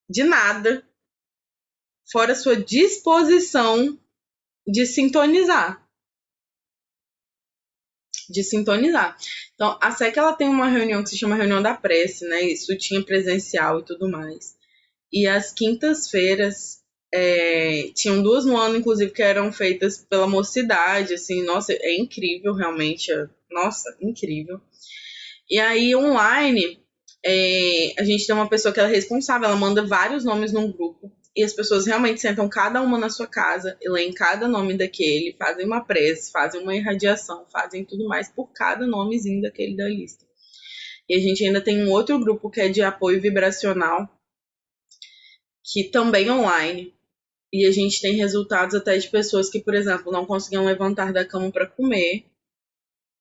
de nada, fora sua disposição de sintonizar. De sintonizar. Então, a SEC ela tem uma reunião que se chama reunião da prece, né? Isso tinha presencial e tudo mais. E as quintas-feiras é, tinham duas no ano, inclusive, que eram feitas pela mocidade, assim, nossa, é incrível, realmente, é, nossa, incrível. E aí, online, é, a gente tem uma pessoa que ela é responsável, ela manda vários nomes num grupo, e as pessoas realmente sentam cada uma na sua casa, e leem cada nome daquele, fazem uma prece, fazem uma irradiação, fazem tudo mais por cada nomezinho daquele da lista. E a gente ainda tem um outro grupo que é de apoio vibracional, que também é online. E a gente tem resultados até de pessoas que, por exemplo, não conseguiam levantar da cama para comer,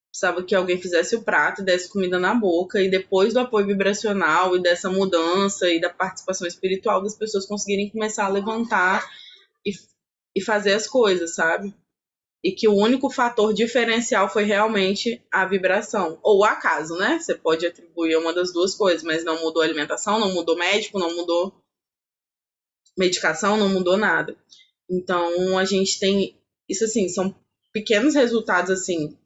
precisava que alguém fizesse o prato e desse comida na boca, e depois do apoio vibracional e dessa mudança e da participação espiritual das pessoas conseguirem começar a levantar e, e fazer as coisas, sabe? E que o único fator diferencial foi realmente a vibração. Ou o acaso, né? Você pode atribuir uma das duas coisas, mas não mudou a alimentação, não mudou médico, não mudou medicação, não mudou nada. Então a gente tem. Isso assim, são pequenos resultados assim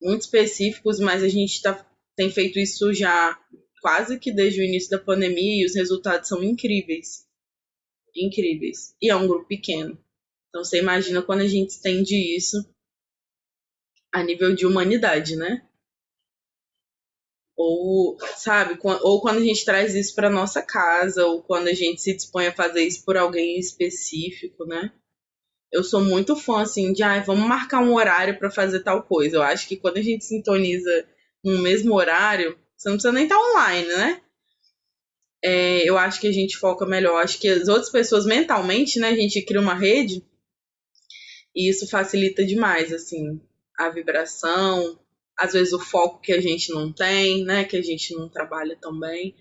muito específicos, mas a gente tá, tem feito isso já quase que desde o início da pandemia e os resultados são incríveis. Incríveis. E é um grupo pequeno. Então você imagina quando a gente estende isso a nível de humanidade, né? Ou, sabe, ou quando a gente traz isso para nossa casa, ou quando a gente se dispõe a fazer isso por alguém específico, né? Eu sou muito fã, assim, de, ah, vamos marcar um horário para fazer tal coisa. Eu acho que quando a gente sintoniza no mesmo horário, você não precisa nem estar tá online, né? É, eu acho que a gente foca melhor. Acho que as outras pessoas mentalmente, né, a gente cria uma rede e isso facilita demais, assim, a vibração, às vezes o foco que a gente não tem, né, que a gente não trabalha tão bem.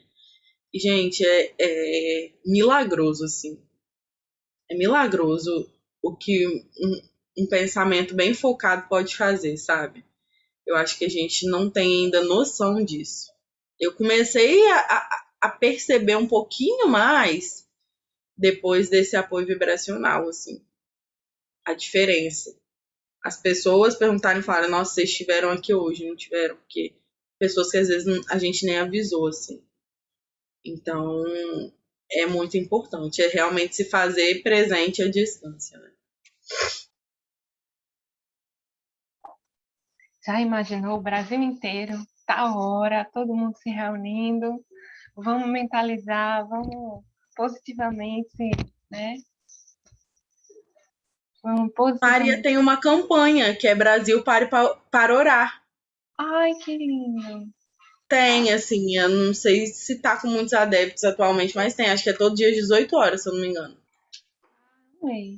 Gente, é, é milagroso, assim. É milagroso o que um, um pensamento bem focado pode fazer, sabe? Eu acho que a gente não tem ainda noção disso. Eu comecei a, a, a perceber um pouquinho mais depois desse apoio vibracional, assim, a diferença. As pessoas perguntaram e falaram, nossa, vocês estiveram aqui hoje, não tiveram, porque pessoas que às vezes a gente nem avisou, assim. Então, é muito importante, é realmente se fazer presente à distância, né? Já imaginou o Brasil inteiro, tal hora, todo mundo se reunindo, vamos mentalizar, vamos positivamente, né? Vamos positivamente. Maria tem uma campanha que é Brasil Pare pa- para Orar. Ai, que lindo. Tem, assim, eu não sei se tá com muitos adeptos atualmente, mas tem. Acho que é todo dia às 18 horas, se eu não me engano. Amei.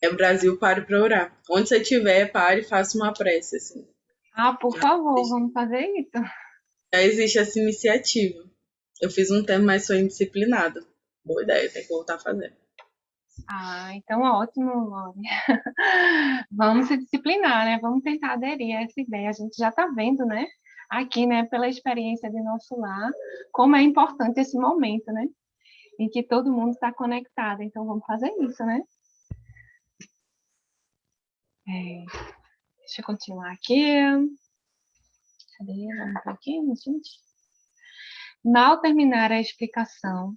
É Brasil Pare para Orar. Onde você estiver, pare e faça uma prece, assim. Ah, por favor, vamos fazer isso. Já existe essa iniciativa. Eu fiz um tempo, mas sou indisciplinada. Boa ideia, tem que voltar a fazer. Ah, então ótimo, Lore. [laughs] Vamos se disciplinar, né? Vamos tentar aderir a essa ideia. A gente já está vendo, né? Aqui, né, pela experiência de nosso lar, como é importante esse momento, né? Em que todo mundo está conectado. Então, vamos fazer isso, né? É, deixa eu continuar aqui. Cadê? Vamos por aqui, gente. Mal terminar a explicação,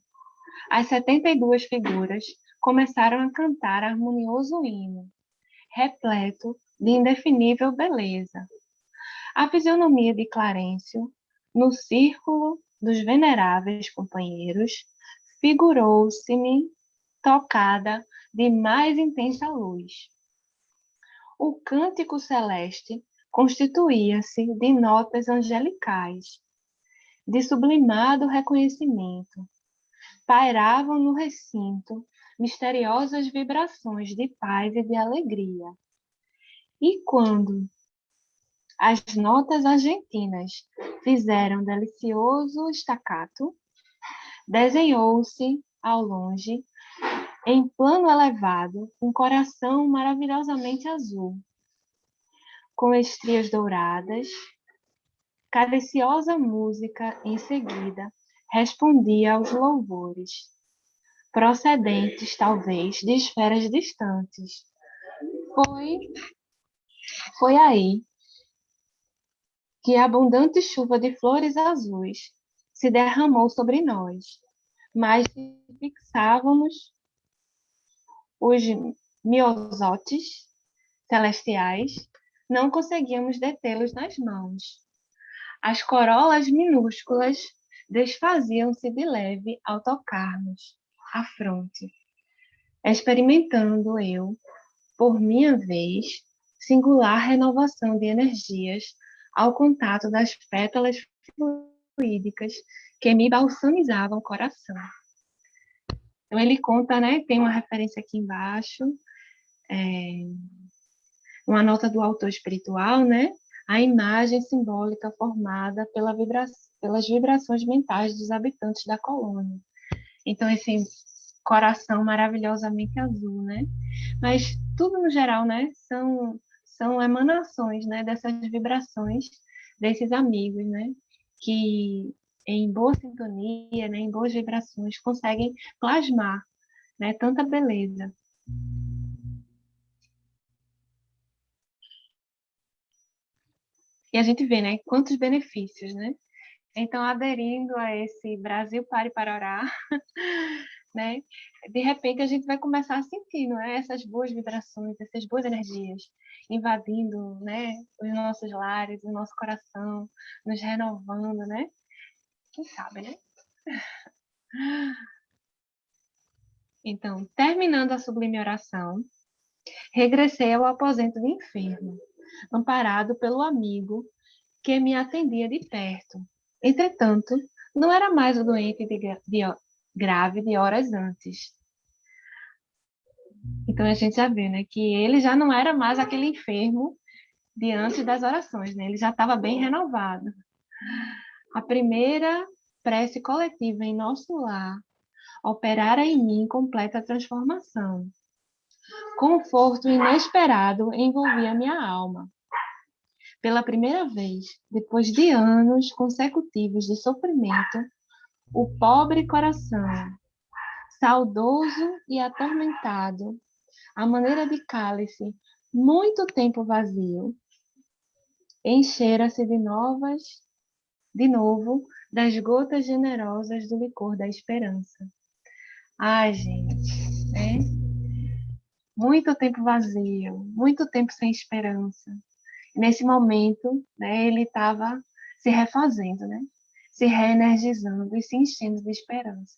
as 72 figuras começaram a cantar harmonioso hino, repleto de indefinível beleza. A fisionomia de Clarencio, no círculo dos veneráveis companheiros, figurou-se-me tocada de mais intensa luz. O cântico celeste constituía-se de notas angelicais, de sublimado reconhecimento. Pairavam no recinto misteriosas vibrações de paz e de alegria. E quando as notas argentinas fizeram delicioso estacato, desenhou-se ao longe, em plano elevado, um coração maravilhosamente azul, com estrias douradas. Cadenciosa música, em seguida, respondia aos louvores procedentes talvez de esferas distantes. Foi, foi aí que a abundante chuva de flores azuis se derramou sobre nós, mas fixávamos os miosotes celestiais, não conseguíamos detê-los nas mãos. As corolas minúsculas desfaziam-se de leve ao tocar-nos à fronte, experimentando eu, por minha vez, singular renovação de energias ao contato das pétalas fluídicas que me balsamizavam o coração. Então ele conta, né? Tem uma referência aqui embaixo, é, uma nota do autor espiritual, né? A imagem simbólica formada pela vibra pelas vibrações mentais dos habitantes da colônia. Então, esse coração maravilhosamente azul, né? Mas tudo no geral, né? São, são emanações, né? Dessas vibrações desses amigos, né? Que em boa sintonia, né? Em boas vibrações, conseguem plasmar, né? Tanta beleza. E a gente vê, né? Quantos benefícios, né? Então, aderindo a esse Brasil Pare para Orar, [laughs] né? De repente, a gente vai começar a sentir, não é? Essas boas vibrações, essas boas energias invadindo, né? Os nossos lares, o nosso coração, nos renovando, né? Quem sabe, né? Então, terminando a sublime oração, regressei ao aposento de enfermo, amparado pelo amigo que me atendia de perto. Entretanto, não era mais o doente de, de, grave de horas antes. Então a gente já vê, né, que ele já não era mais aquele enfermo de antes das orações, né? Ele já estava bem renovado. A primeira prece coletiva em nosso lar operara em mim completa transformação. Conforto inesperado envolvia minha alma. Pela primeira vez, depois de anos consecutivos de sofrimento, o pobre coração, saudoso e atormentado, à maneira de cálice muito tempo vazio, enchera-se de novas, de novo, das gotas generosas do licor da esperança. Ai, gente, né? Muito tempo vazio, muito tempo sem esperança. nesse momento, né, ele estava se refazendo, né? Se reenergizando e se enchendo de esperança.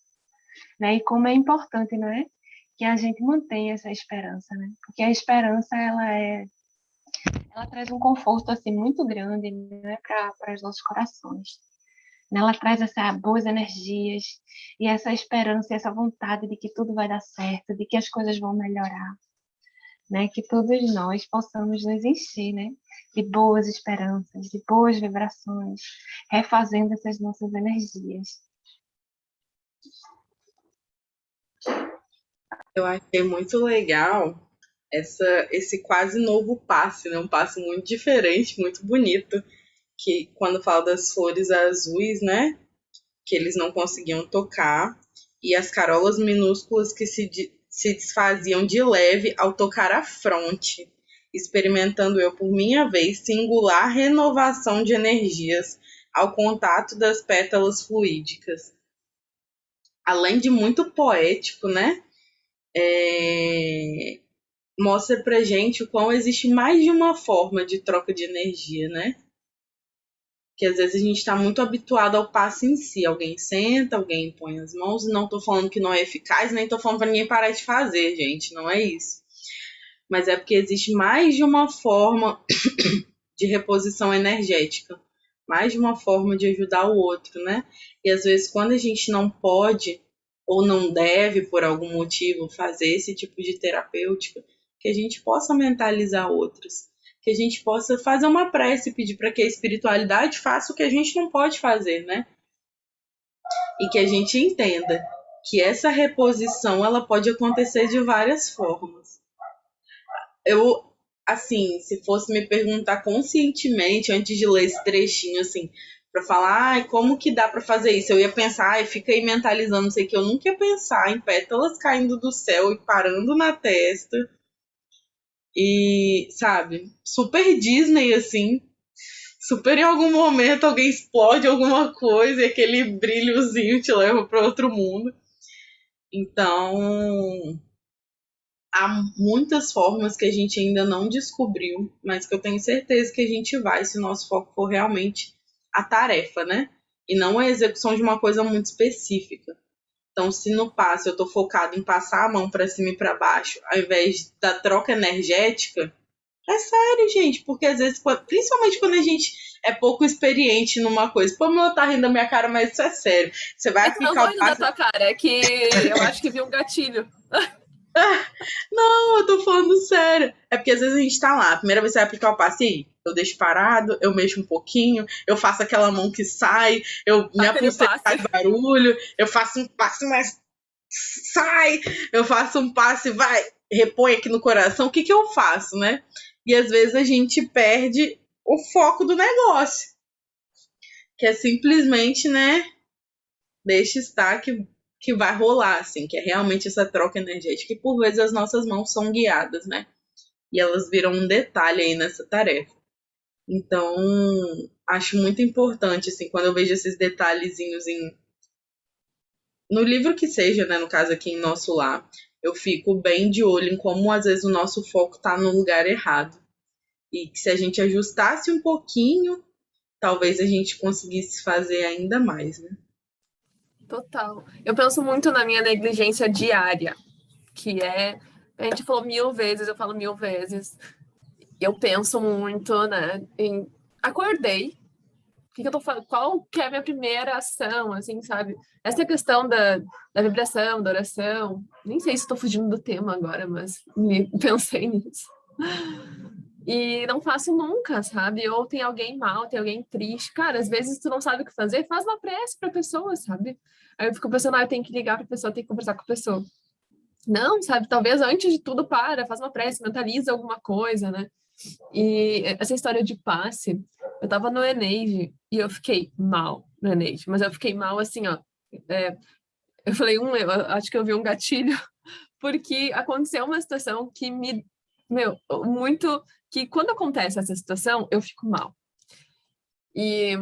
Né? E como é importante, não é? Que a gente mantenha essa esperança, né? Porque a esperança, ela é ela traz um conforto assim muito grande né, para os nossos corações. Ela traz essas boas energias e essa esperança e essa vontade de que tudo vai dar certo, de que as coisas vão melhorar né? Que todos nós possamos nos encher, né? De boas esperanças, de boas vibrações, refazendo essas nossas energias. Eu achei muito legal essa, esse quase novo passe, né? Um passe muito diferente, muito bonito, que quando fala das flores azuis, né? Que eles não conseguiam tocar e as carolas minúsculas que se se desfaziam de leve ao tocar a fronte, experimentando eu, por minha vez, singular renovação de energias ao contato das pétalas fluídicas. Além de muito poético, né? É... Mostra pra gente o quão existe mais de uma forma de troca de energia, né? que às vezes a gente está muito habituado ao passo em si. Alguém senta, alguém põe as mãos. Não estou falando que não é eficaz, nem estou falando para ninguém parar de fazer, gente. Não é isso. Mas é porque existe mais de uma forma [coughs] de reposição energética, mais de uma forma de ajudar o outro, né? E às vezes quando a gente não pode ou não deve por algum motivo fazer esse tipo de terapêutica, que a gente possa mentalizar outros que a gente possa fazer uma prece, pedir para que a espiritualidade faça o que a gente não pode fazer, né? E que a gente entenda que essa reposição ela pode acontecer de várias formas. Eu, assim, se fosse me perguntar conscientemente antes de ler esse trechinho, assim, para falar, ai, como que dá para fazer isso? Eu ia pensar, ai, fica aí mentalizando, sei que eu nunca ia pensar em pétalas caindo do céu e parando na testa e, sabe, super Disney, assim. Super em algum momento alguém explode alguma coisa e aquele brilhozinho te leva para outro mundo. Então, há muitas formas que a gente ainda não descobriu, mas que eu tenho certeza que a gente vai se o nosso foco for realmente a tarefa, né? E não a execução de uma coisa muito específica. Então, se no passe eu estou focado em passar a mão para cima e para baixo, ao invés da troca energética, é sério, gente, porque às vezes, principalmente quando a gente é pouco experiente numa coisa, pô, meu tá rindo da minha cara, mas isso é sério. Você vai é aplicar não o passe... da tua cara, é que eu acho que vi um gatilho. [laughs] [laughs] Não, eu tô falando sério. É porque às vezes a gente tá lá, a primeira vez você vai aplicar o passe aí, eu deixo parado, eu mexo um pouquinho, eu faço aquela mão que sai, eu minha pulseira faz barulho, eu faço um passe, mas sai, eu faço um passe, vai, repõe aqui no coração. O que que eu faço, né? E às vezes a gente perde o foco do negócio. Que é simplesmente, né? Deixa estar que que vai rolar, assim, que é realmente essa troca energética. E por vezes as nossas mãos são guiadas, né? E elas viram um detalhe aí nessa tarefa. Então, acho muito importante, assim, quando eu vejo esses detalhezinhos em. No livro que seja, né? No caso aqui em nosso lar, eu fico bem de olho em como às vezes o nosso foco está no lugar errado. E que se a gente ajustasse um pouquinho, talvez a gente conseguisse fazer ainda mais, né? Total. Eu penso muito na minha negligência diária, que é. A gente falou mil vezes, eu falo mil vezes. Eu penso muito, né? Em acordei. Que, que eu tô falando? Qual que é a minha primeira ação, assim, sabe? Essa questão da, da vibração, da oração. Nem sei se estou fugindo do tema agora, mas me, [laughs] pensei nisso. E não faço nunca, sabe? Ou tem alguém mal, tem alguém triste. Cara, às vezes tu não sabe o que fazer, faz uma prece pra pessoa, sabe? Aí eu fico pensando, ah, eu tenho que ligar pra pessoa, tenho que conversar com a pessoa. Não, sabe? Talvez antes de tudo, para, faz uma prece, mentaliza alguma coisa, né? E essa história de passe, eu tava no Eneide e eu fiquei mal no Eneide, mas eu fiquei mal assim, ó. É, eu falei, um, eu acho que eu vi um gatilho, [laughs] porque aconteceu uma situação que me, meu, muito que quando acontece essa situação, eu fico mal. E,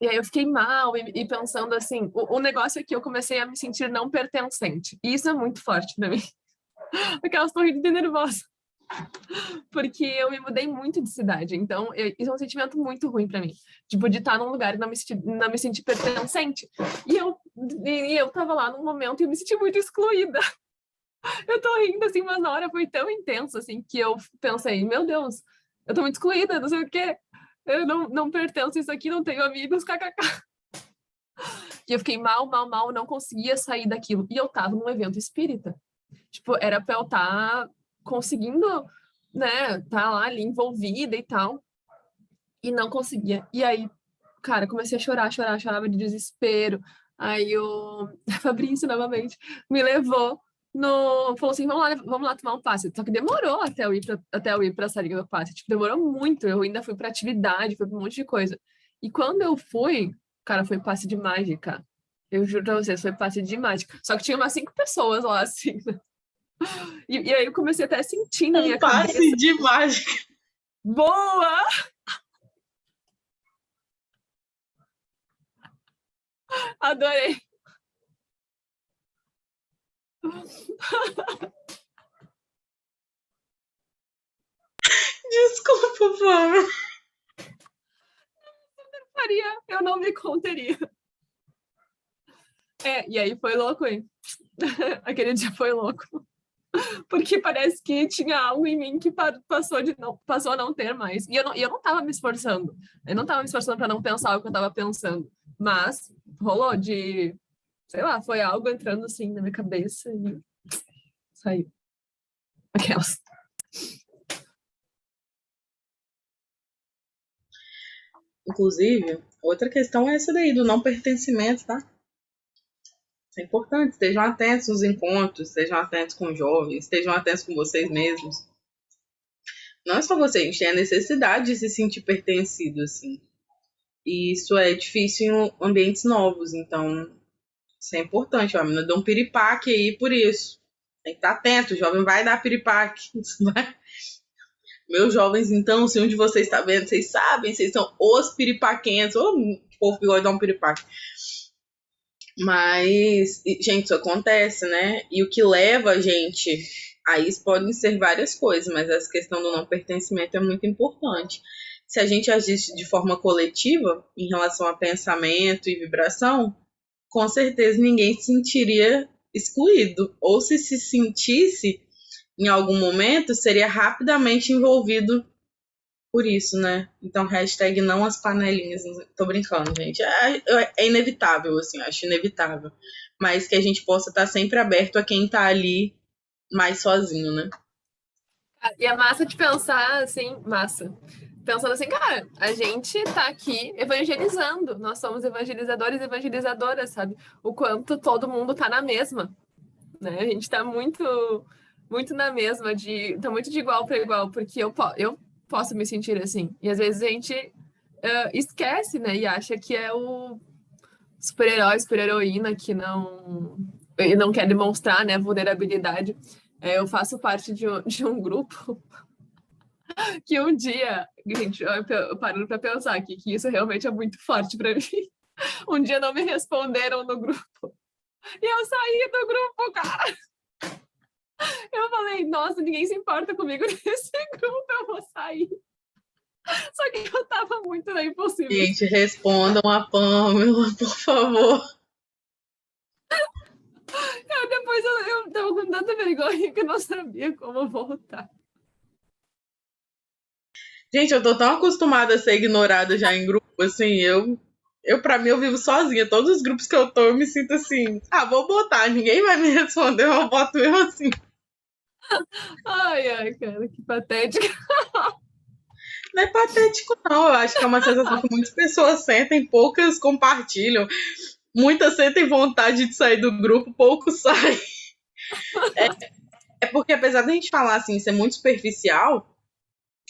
e aí eu fiquei mal e, e pensando assim, o, o, negócio é que eu comecei a me sentir não pertencente. E isso é muito forte para mim. [laughs] Aquelas torres de nervosa. Porque eu me mudei muito de cidade, então eu, isso é um sentimento muito ruim para mim. Tipo, de estar num lugar e não me, sentir, não me sentir pertencente. E eu, e eu tava lá num momento e eu me senti muito excluída. Eu tô rindo, assim, mas na hora foi tão intenso, assim, que eu pensei, meu Deus, eu tô muito excluída, não sei o quê. Eu não, não pertenço a isso aqui, não tenho amigos, kkk. E eu fiquei mal, mal, mal, não conseguia sair daquilo. E eu tava num evento espírita. Tipo, era pra eu estar tá conseguindo, né, tá lá ali envolvida e tal. E não conseguia. E aí, cara, comecei a chorar, chorar, chorava de desespero. Aí o [laughs] Fabrício, novamente, me levou no... Falou assim, vamos lá, vamos lá tomar um passe. Só que demorou até eu ir pra, até eu ir pra salinha do passe. Tipo, demorou muito. Eu ainda fui pra atividade, fui pra um monte de coisa. E quando eu fui, cara, foi passe de mágica. Eu juro pra vocês, foi passe de mágica. Só que tinha umas cinco pessoas lá, [laughs] assim, né? E, e, aí eu comecei até a sentir na minha um passe cabeça. de mágica. Boa! [laughs] Adorei. [laughs] Desculpa, Flávia. Faria, eu não me conteria. É, e aí foi louco, hein? [laughs] Aquele dia foi louco. Porque parece que tinha algo em mim que passou, de não, passou a não ter mais. E eu não, e eu não tava me esforçando. Eu não tava me esforçando para não pensar o que eu tava pensando. Mas rolou de, sei lá, foi algo entrando assim na minha cabeça e saiu. Aquelas. Inclusive, outra questão é essa daí, do não pertencimento, tá? Isso é importante. Estejam atentos nos encontros, estejam atentos com jovens, estejam atentos com vocês mesmos. Não é só você, a gente tem a necessidade de se sentir pertencido, assim. E isso é difícil em ambientes novos, então isso é importante. A menina deu um piripaque aí por isso. Tem que estar atento, o jovem vai dar piripaque. [laughs] Vai... Meus jovens, então, se um de vocês está vendo, vocês sabem, vocês são os piripaquentos, ou o povo que gosta de dar um piripaque. Mas, gente, isso acontece, né? E o que leva a gente a isso podem ser várias coisas, mas essa questão do não pertencimento é muito importante. Se a gente agisse de forma coletiva em relação a pensamento e vibração, com certeza ninguém se sentiria excluído. Ou se se sentisse em algum momento, seria rapidamente envolvido por isso, né? Então, hashtag não as panelinhas. Tô brincando, gente. É, é inevitável, assim, acho inevitável. Mas que a gente possa estar sempre aberto a quem tá ali mais sozinho, né? E é massa de pensar, assim, massa. Pensando assim, cara, a gente tá aqui evangelizando. Nós somos evangelizadores e evangelizadoras, sabe? O quanto todo mundo tá na mesma. Né? A gente tá muito, muito na mesma, de, tá muito de igual para igual, porque eu, eu posso me sentir assim. E às vezes a gente uh, esquece, né? E acha que é o super-herói, super-heroína que não, não quer demonstrar né, vulnerabilidade. É, eu faço parte de um, de um grupo [laughs] que um dia, gente, eu parando para pensar aqui que isso realmente é muito forte para [laughs] mim. Um dia não me responderam no grupo. E eu saí do grupo, cara. Eu falei, nossa, ninguém se importa comigo [laughs] nesse grupo, eu vou sair. Só que eu tava muito na impossível. Gente, respondam a Pamela, por favor. Eu, depois eu, eu tava com tanta vergonha que eu não sabia como voltar. Gente, eu tô tão acostumada a ser ignorada já em grupo, assim, eu, eu pra mim, eu vivo sozinha. Todos os grupos que eu tô, eu me sinto assim, ah, vou botar, ninguém vai me [laughs] responder, eu boto eu assim. Ai, ai, cara, que patética. Não é patético, não. Eu acho que é uma sensação que muitas pessoas sentem, poucas compartilham. Muitas sentem vontade de sair do grupo, poucos saem. É, é porque, apesar da gente falar assim, ser muito superficial,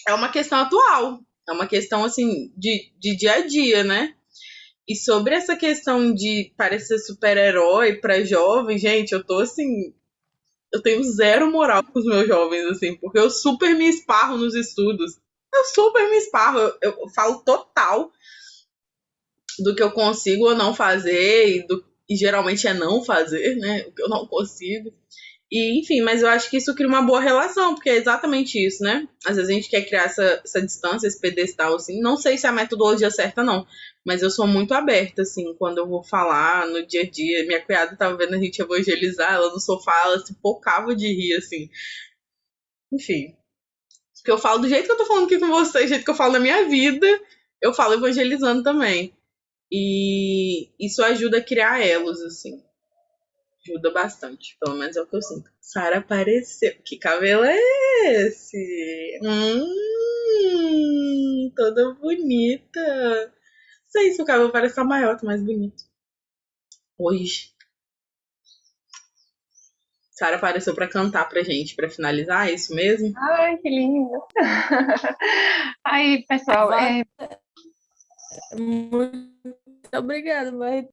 é uma questão atual. É uma questão, assim, de, de dia a dia, né? E sobre essa questão de parecer super-herói para jovem, gente, eu tô assim, eu tenho zero moral com os meus jovens, assim, porque eu super me esparro nos estudos. Eu super me esparro, eu, eu falo total do que eu consigo ou não fazer, e, do, e geralmente é não fazer, né? O que eu não consigo. E, enfim, mas eu acho que isso cria uma boa relação, porque é exatamente isso, né? Às vezes a gente quer criar essa, essa distância, esse pedestal, assim. Não sei se é a metodologia certa, não. Mas eu sou muito aberta, assim, quando eu vou falar no dia a dia. Minha cunhada tava vendo a gente evangelizar, ela no sofá, ela se pocava de rir, assim. Enfim. Porque eu falo do jeito que eu tô falando aqui com vocês, do jeito que eu falo na minha vida, eu falo evangelizando também. E isso ajuda a criar elos, assim. Ajuda bastante. Pelo menos é o que eu sinto. Sara apareceu. Que cabelo é esse? Hum, toda bonita. Não sei se o cabelo parece estar maior, tá mais bonito. Hoje. Sara apareceu para cantar pra gente, para finalizar, é isso mesmo? Ai, que lindo! [laughs] Aí, pessoal, é... Muito obrigada, mas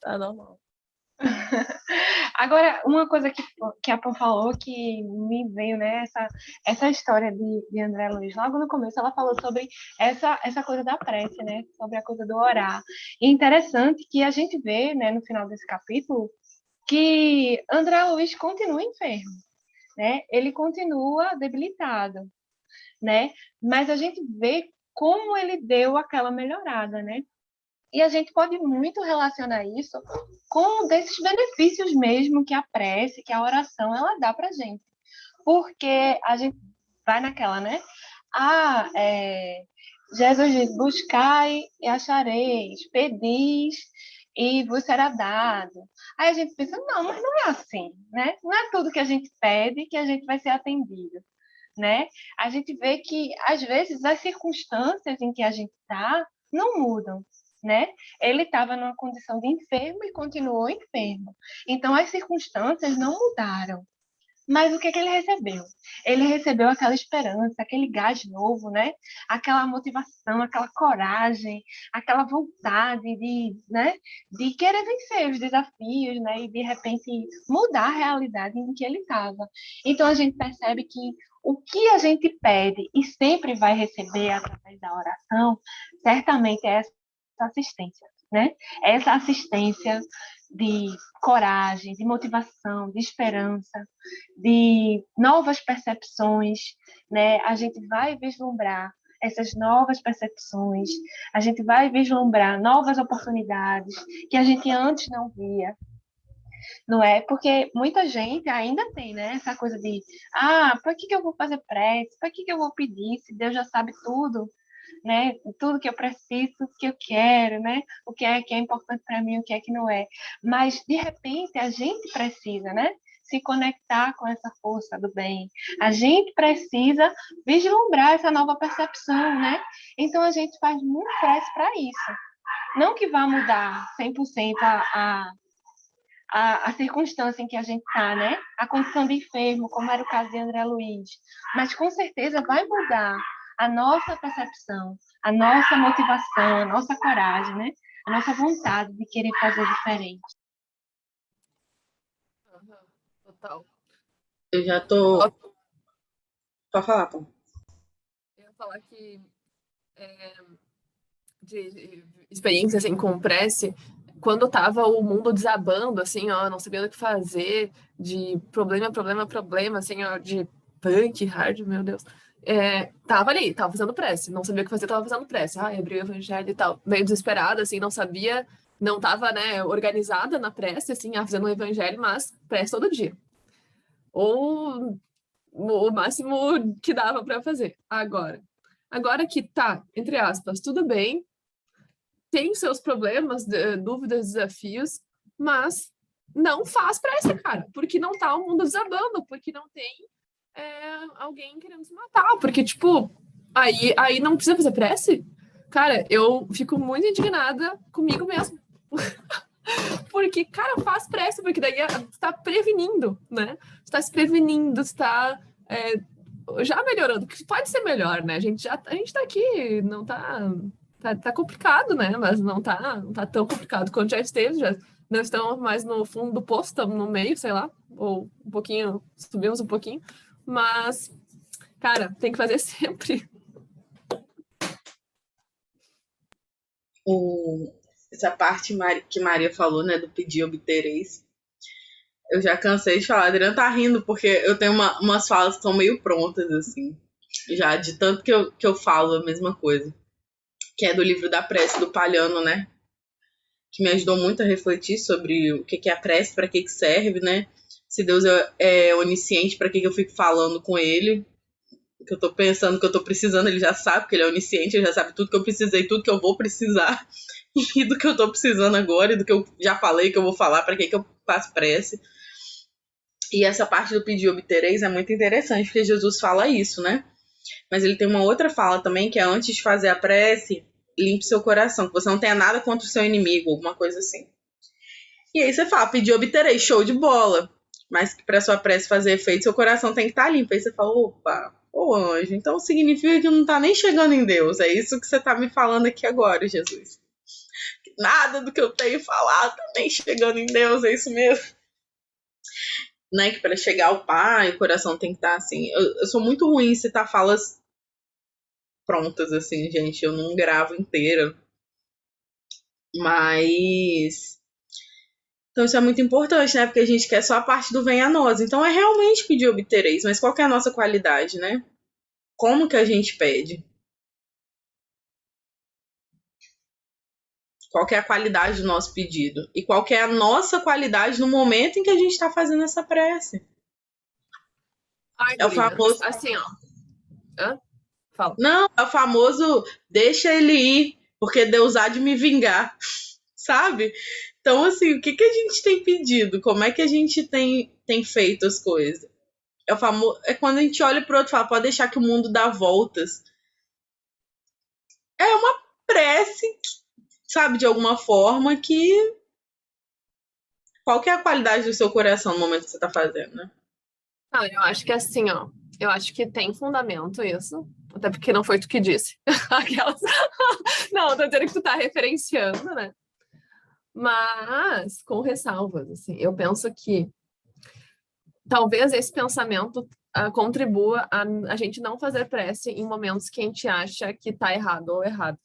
tá normal. [laughs] Agora, uma coisa que, que a Pam falou que me veio, né, essa, essa história de, de André Luiz, logo no começo ela falou sobre essa, essa coisa da prece, né, sobre a coisa do orar. E interessante que a gente vê, né, no final desse capítulo, que André Luiz continua enfermo, né, ele continua debilitado, né, mas a gente vê como ele deu aquela melhorada, né, e a gente pode muito relacionar isso com desses benefícios mesmo que a prece, que a oração, ela dá para gente. Porque a gente vai naquela, né? Ah, é, Jesus diz, buscai e achareis, pedis e vos será dado. Aí a gente pensa, não, mas não é assim, né? Não é tudo que a gente pede que a gente vai ser atendido, né? A gente vê que, às vezes, as circunstâncias em que a gente está não mudam, né? Ele estava numa condição de enfermo e continuou enfermo. Então as circunstâncias não mudaram. Mas o que, que ele recebeu? Ele recebeu aquela esperança, aquele gás novo, né? Aquela motivação, aquela coragem, aquela vontade de, né? De querer vencer os desafios, né? E de repente mudar a realidade em que ele estava. Então a gente percebe que o que a gente pede e sempre vai receber através da oração, certamente é essa assistência, né? Essa assistência de coragem, de motivação, de esperança, de novas percepções, né? A gente vai vislumbrar essas novas percepções, a gente vai vislumbrar novas oportunidades que a gente antes não via, não é? Porque muita gente ainda tem, né? Essa coisa de, ah, para que, que eu vou fazer prece? Para que, que eu vou pedir se Deus já sabe tudo? Né? Tudo que eu preciso, tudo que eu quero, né? O que é que é importante para mim, o que é que não é. Mas de repente a gente precisa, né? Se conectar com essa força do bem. A gente precisa vislumbrar essa nova percepção, né? Então a gente faz muito prece para isso. Não que vá mudar 100% a, a a, a, circunstância em que a gente está, né? A condição de enfermo, como era o caso de André Luiz. Mas com certeza vai mudar a nossa percepção, a nossa motivação, a nossa coragem, né? A nossa vontade de querer fazer diferente. Total. Eu já tô. Pode falar, Tom. Eu ia falar que é, de experiência assim, com prece, quando tava o mundo desabando, assim, ó, não sabia o que fazer, de problema, problema, problema, assim, ó, de punk, hard, meu Deus é, tava ali, tava fazendo prece, não sabia o que fazer, tava fazendo prece. Ah, abriu o evangelho e tal, meio desesperada, assim, não sabia, não tava, né, organizada na prece, assim, ah, fazendo o evangelho, mas prece todo dia. Ou o máximo que dava para fazer. Agora, agora que tá, entre aspas, tudo bem, tem seus problemas, dúvidas, desafios, mas não faz prece, cara, porque não tá o mundo desabando, porque não tem é, alguém querendo se matar, porque, tipo, aí, aí não precisa fazer prece? Cara, eu fico muito indignada comigo mesmo. [laughs] porque, cara, faz prece, porque daí está prevenindo, né? está se prevenindo, está é, já melhorando, que pode ser melhor, né? A gente já a gente tá aqui, não tá, tá, tá complicado, né? Mas não tá, não tá tão complicado quanto já esteve, já não estamos mais no fundo do poço, estamos no meio, sei lá, ou um pouquinho, subimos um pouquinho, mas, cara, tem que fazer [laughs] sempre. O, essa parte que Maria falou, né, do pedir obtereis, Eu já cansei de falar. Adriano tá rindo porque eu tenho uma, umas falas que estão meio prontas, assim. Já de tanto que eu, que eu falo a mesma coisa. Que é do livro da prece do Palhano, né? Que me ajudou muito a refletir sobre o que, que é a prece, para que serve, né? Se Deus é, é onisciente, para que, que eu fico falando com ele? que eu tô pensando que eu tô precisando, ele já sabe, porque ele é onisciente, ele já sabe tudo que eu precisei, tudo que eu vou precisar, [laughs] e do que eu tô precisando agora, e do que eu já falei que eu vou falar, para que, que eu faço prece. E essa parte do pedir obtereis é muito interessante, porque Jesus fala isso, né? Mas ele tem uma outra fala também, que é antes de fazer a prece, limpe seu coração, que você não tenha nada contra o seu inimigo, alguma coisa assim. E aí você fala, pedir obtereis, show de bola. Mas para sua prece fazer efeito, seu coração tem que estar tá limpo. Aí você fala, opa, ô anjo, então significa que não tá nem chegando em Deus. É isso que você tá me falando aqui agora, Jesus. Nada do que eu tenho falado tá nem chegando em Deus, é isso mesmo né, que para chegar ao pai, o coração tem que estar tá, assim. Eu, eu, sou muito ruim em citar falas prontas, assim, gente. Eu não gravo inteira. Mas. Então isso é muito importante, né? Porque a gente quer só a parte do vem a nós. Então é realmente pedir obtereis, mas qual é a nossa qualidade, né? Como que a gente pede? Qual é a qualidade do nosso pedido? E qual é a nossa qualidade no momento em que a gente está fazendo essa prece? Ai, é o famoso. Assim, ó. Hã? Fala. Não, é o famoso deixa ele ir, porque Deus há de me vingar. Sabe? Então, assim, o que, que a gente tem pedido? Como é que a gente tem, tem feito as coisas? É, o famoso, é quando a gente olha para outro e fala, pode deixar que o mundo dá voltas. É uma prece sabe, de alguma forma que. Qual que é a qualidade do seu coração no momento que você tá fazendo, né? Ah, eu acho que é assim, ó. Eu acho que tem fundamento isso. Até porque não foi tu que disse. [laughs] Aquelas... [laughs] não, tô dizendo que tu tá referenciando, né? Mas com ressalvas, assim. Eu penso que talvez esse pensamento uh, contribua a, a gente não fazer prece em momentos que a gente acha que tá errado ou errado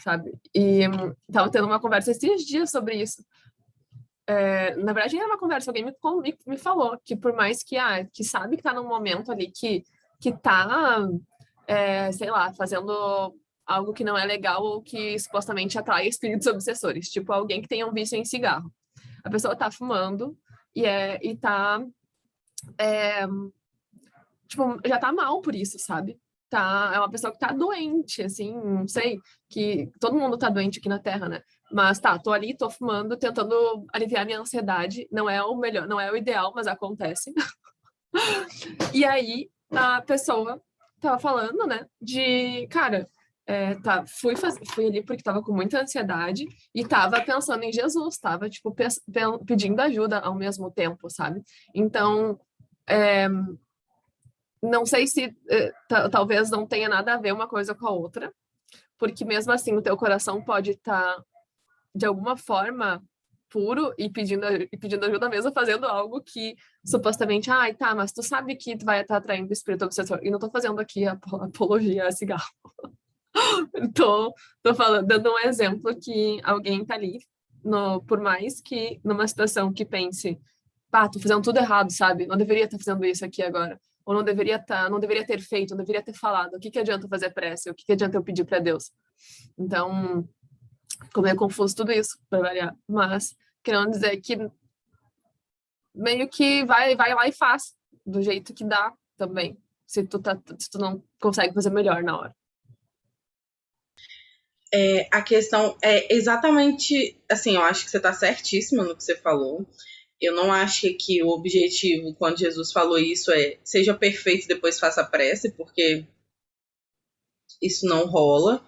sabe? E um, tava tendo uma conversa esses dias sobre isso. É, na verdade, era uma conversa, alguém me, me, me, falou que por mais que, ah, que sabe que tá num momento ali que, que tá, é, sei lá, fazendo algo que não é legal ou que supostamente atrai espíritos obsessores, tipo alguém que tenha um vício em cigarro. A pessoa tá fumando e, é, e tá, é, tipo, já tá mal por isso, sabe? tá, é uma pessoa que tá doente, assim, não sei, que todo mundo tá doente aqui na Terra, né? Mas tá, tô ali, tô fumando, tentando aliviar minha ansiedade, não é o melhor, não é o ideal, mas acontece. [laughs] e aí a pessoa tava falando, né, de, cara, é, tá, fui, faz... fui ali porque tava com muita ansiedade e tava pensando em Jesus, tava, tipo, pe pedindo ajuda ao mesmo tempo, sabe? Então, é, não sei se eh, talvez não tenha nada a ver uma coisa com a outra, porque mesmo assim o teu coração pode estar tá, de alguma forma puro e pedindo, e pedindo ajuda mesmo, fazendo algo que supostamente, ai, tá, mas tu sabe que tu vai estar tá atraindo o espírito obsessor. E não tô fazendo aqui a apologia a cigarro. [laughs] tô, tô falando, dando um exemplo que alguém tá ali, no, por mais que numa situação que pense, pá, tô fazendo tudo errado, sabe? Não deveria estar tá fazendo isso aqui agora ou não deveria tá, não deveria ter feito, não deveria ter falado. O que, que adianta fazer prece? O que, que adianta eu pedir para Deus? Então, como é confuso tudo isso, para variar. Mas, querendo dizer que meio que vai, vai lá e faz, do jeito que dá também, se tu, tá, se tu não consegue fazer melhor na hora. É, a questão é exatamente assim, eu acho que você está certíssima no que você falou. Eu não acho que o objetivo, quando Jesus falou isso, é seja perfeito e depois faça prece, porque isso não rola.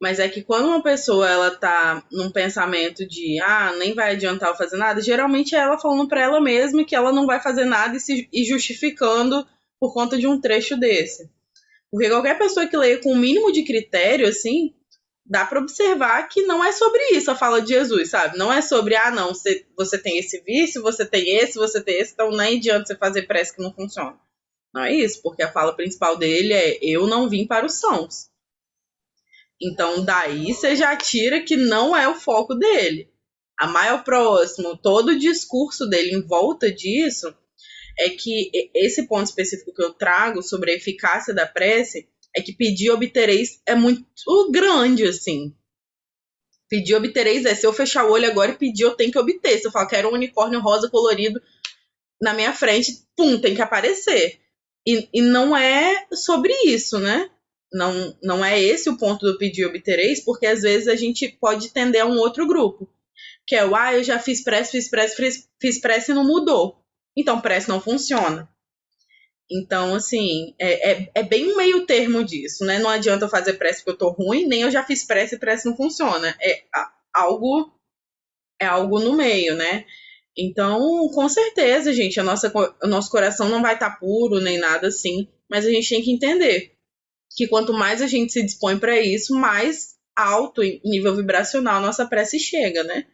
Mas é que quando uma pessoa ela tá num pensamento de ah, nem vai adiantar eu fazer nada, geralmente é ela falando para ela mesma que ela não vai fazer nada e se e justificando por conta de um trecho desse. Porque qualquer pessoa que leia com o mínimo de critério, assim, dá para observar que não é sobre isso a fala de Jesus, sabe? Não é sobre, ah, não, você, você tem esse vício, você tem esse, você tem esse, então nem adianta você fazer prece que não funciona. Não é isso, porque a fala principal dele é: eu não vim para os sons. Então, daí você já tira que não é o foco dele. amar o próximo, todo o discurso dele em volta disso, é que esse ponto específico que eu trago sobre a eficácia da prece é que pedir obtereis é muito grande, assim. Pedir obtereis é se eu fechar o olho agora e pedir, eu tenho que obter. Se eu falar quero um unicórnio rosa colorido na minha frente, pum, tem que aparecer. E, e não é sobre isso, né? Não, não é esse o ponto do pedir obtereis, porque às vezes a gente pode tender a um outro grupo. Que é o, ah, eu já fiz prece, fiz prece, fiz, fiz prece e não mudou. Então, prece não funciona. Então, assim, é, é, é, bem um meio termo disso, né? Não adianta eu fazer prece porque eu tô ruim, nem eu já fiz prece e prece não funciona. É algo é algo no meio, né? Então, com certeza, gente, a nossa, o nosso coração não vai estar tá puro nem nada assim, mas a gente tem que entender que quanto mais a gente se dispõe para isso, mais alto em nível vibracional nossa prece chega, né?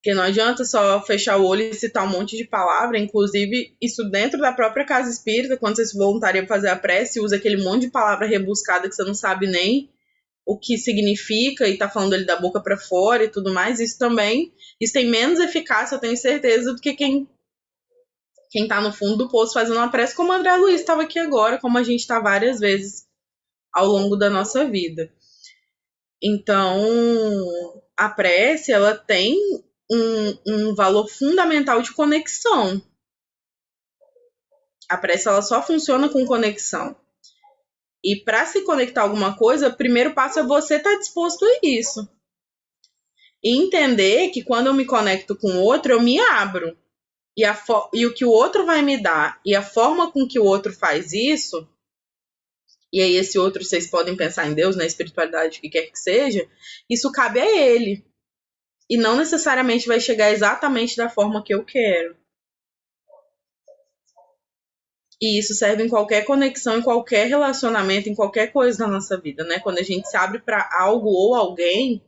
Porque não adianta só fechar o olho e citar um monte de palavra, inclusive isso dentro da própria casa espírita, quando você se voluntaria para fazer a prece, usa aquele monte de palavra rebuscada que você não sabe nem o que significa e tá falando ele da boca para fora e tudo mais, isso também, isso tem menos eficácia, eu tenho certeza, do que quem quem tá no fundo do poço fazendo uma prece, como o André Luiz estava aqui agora, como a gente está várias vezes ao longo da nossa vida. Então, a prece, ela tem um, um valor fundamental de conexão. A prece ela só funciona com conexão. E para se conectar a alguma coisa, o primeiro passo é você estar tá disposto a isso. E entender que quando eu me conecto com o outro, eu me abro. E, a e o que o outro vai me dar e a forma com que o outro faz isso, e aí esse outro vocês podem pensar em Deus, na espiritualidade, o que quer que seja, isso cabe a ele e não necessariamente vai chegar exatamente da forma que eu quero. E isso serve em qualquer conexão, em qualquer relacionamento, em qualquer coisa da nossa vida, né? Quando a gente se abre para algo ou alguém,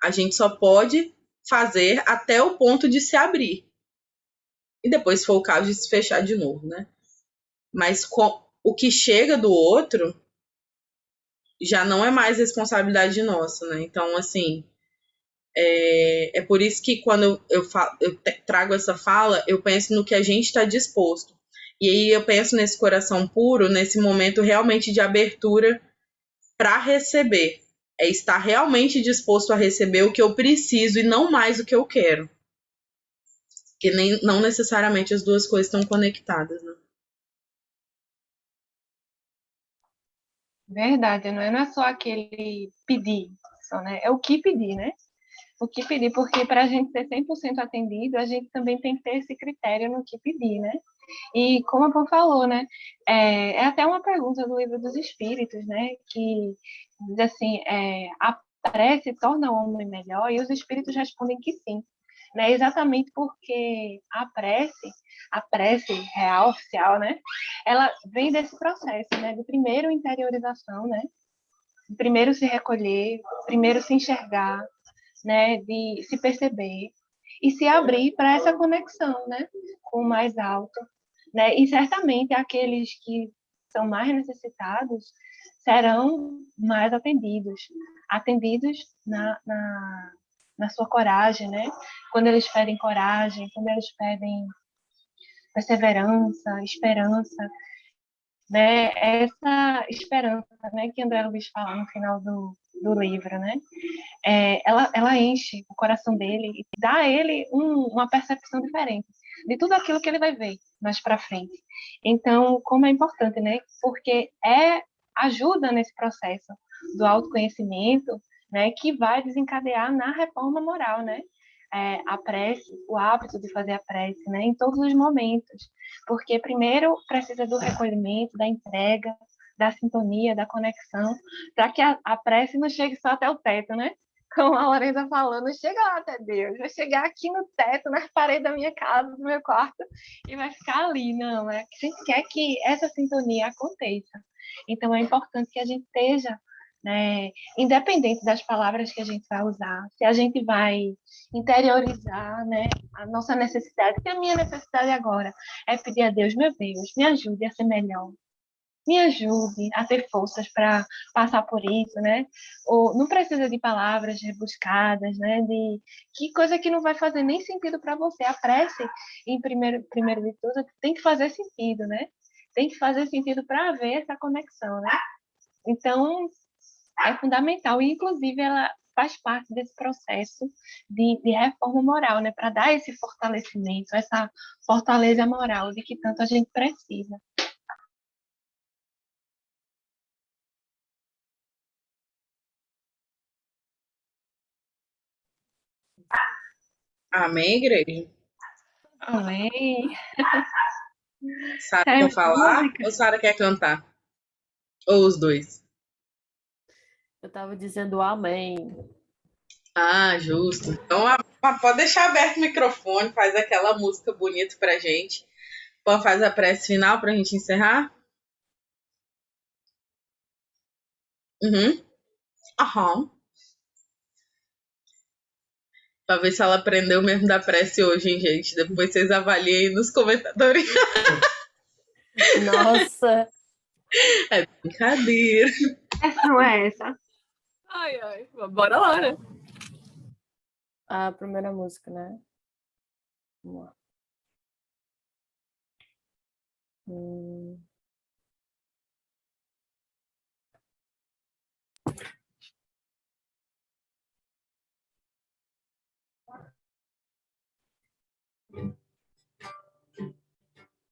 a gente só pode fazer até o ponto de se abrir. E depois, se for o caso, de se fechar de novo, né? Mas com, o que chega do outro já não é mais responsabilidade nossa, né? Então, assim, é, é por isso que quando eu, eu, falo, eu trago essa fala, eu penso no que a gente está disposto. E aí eu penso nesse coração puro, nesse momento realmente de abertura para receber. É estar realmente disposto a receber o que eu preciso e não mais o que eu quero. Que nem, não necessariamente as duas coisas estão conectadas, né? Verdade, não é, não é só aquele pedir, só, né? É o que pedir, né? O que pedir, porque para a gente ser 100% atendido, a gente também tem que ter esse critério no que pedir, né? E como a Pô falou, né, é, é, até uma pergunta do livro dos Espíritos, né, que diz assim, é, a prece torna o homem melhor, e os Espíritos respondem que sim, né, exatamente porque a prece, a prece real, oficial, né, ela vem desse processo, né, de primeiro interiorização, né, primeiro se recolher, primeiro se enxergar, né, de se perceber e se abrir para essa conexão, né, com o mais alto, né? E certamente aqueles que são mais necessitados serão mais atendidos, atendidos na, na, na sua coragem, né? Quando eles pedem coragem, quando eles pedem perseverança, esperança, né? Essa esperança, né, que André Luiz fala no final do, do livro, né? É, ela, ela enche o coração dele e dá a ele um, uma percepção diferente de tudo aquilo que ele vai ver mais para frente. Então, como é importante, né? Porque é ajuda nesse processo do autoconhecimento, né? Que vai desencadear na reforma moral, né? É, a prece, o hábito de fazer a prece, né? Em todos os momentos, porque primeiro precisa do recolhimento, da entrega, da sintonia, da conexão, para que a, a, prece não chegue só até o teto, né? Como a Lorena falou, não chega lá até Deus, vai chegar aqui no teto, nas paredes da minha casa, do meu quarto, e vai ficar ali, não, é que a gente quer que essa sintonia aconteça. Então é importante que a gente esteja né, independente das palavras que a gente vai usar, se a gente vai interiorizar né, a nossa necessidade, que a minha necessidade agora é pedir a Deus, meu Deus, me ajude a ser melhor, me ajude a ter forças para passar por isso, né? Ou não precisa de palavras rebuscadas, né? De que coisa que não vai fazer nem sentido para você. A prece, em primeiro, primeiro de tudo, tem que fazer sentido, né? Tem que fazer sentido para haver essa conexão, né? Então, é fundamental. E, inclusive, ela faz parte desse processo de, de reforma moral, né? Para dar esse fortalecimento, essa fortaleza moral de que tanto a gente precisa. Amém, igreja? Amém. Sara É quer falar música. ou Sara quer cantar? Ou os dois? Eu tava dizendo amém. Ah, justo. Então, a- a- pode deixar aberto o microfone, faz aquela música bonita pra gente. Pô, faz a prece final pra gente encerrar? Uhum. Aham. Pra ver se ela aprendeu mesmo da prece hoje, hein, gente? Depois vocês avaliem aí nos comentários. [laughs] Nossa, É brincadeira. Essa não é essa. Ai, ai, bora lá, né? a primeira música, né? Vamos lá. Hum.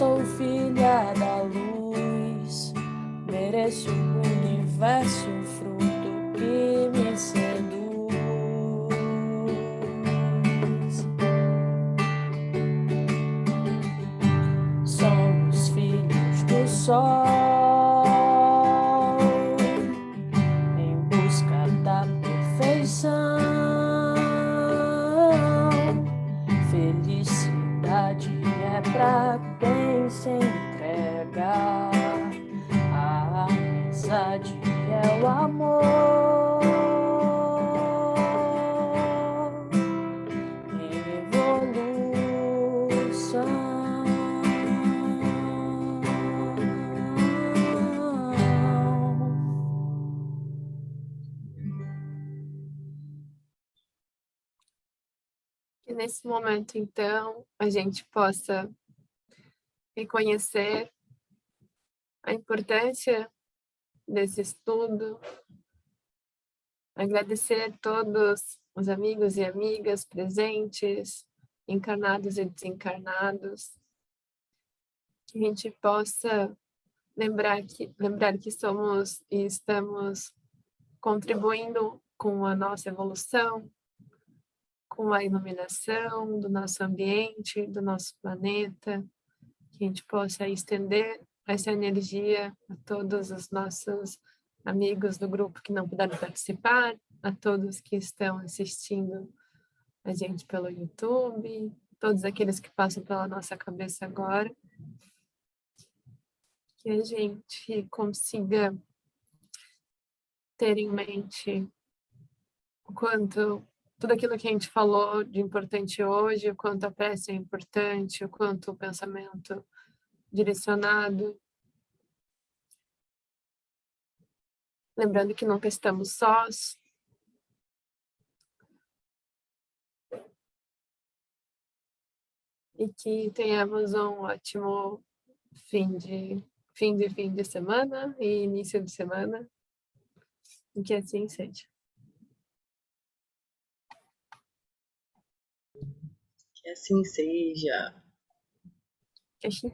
sou filha da luz, mereço o universo, fruto que momento, então, a gente possa reconhecer a importância desse estudo, agradecer todos os amigos e amigas presentes, encarnados e desencarnados, que a gente possa lembrar que, lembrar que somos e estamos contribuindo com a nossa evolução, com a iluminação do nosso ambiente, do nosso planeta, que a gente possa estender essa energia a todos os nossos amigos do grupo que não puderam participar, a todos que estão assistindo a gente pelo YouTube, todos aqueles que passam pela nossa cabeça agora, que a gente consiga ter em mente o quanto tudo aquilo que a gente falou de importante hoje, o quanto a prece é importante, o quanto o pensamento direcionado. Lembrando que nunca estamos sós. E que tenhamos um ótimo fim de fim de fim de semana e início de semana. E que assim seja. Que assim seja. Que assim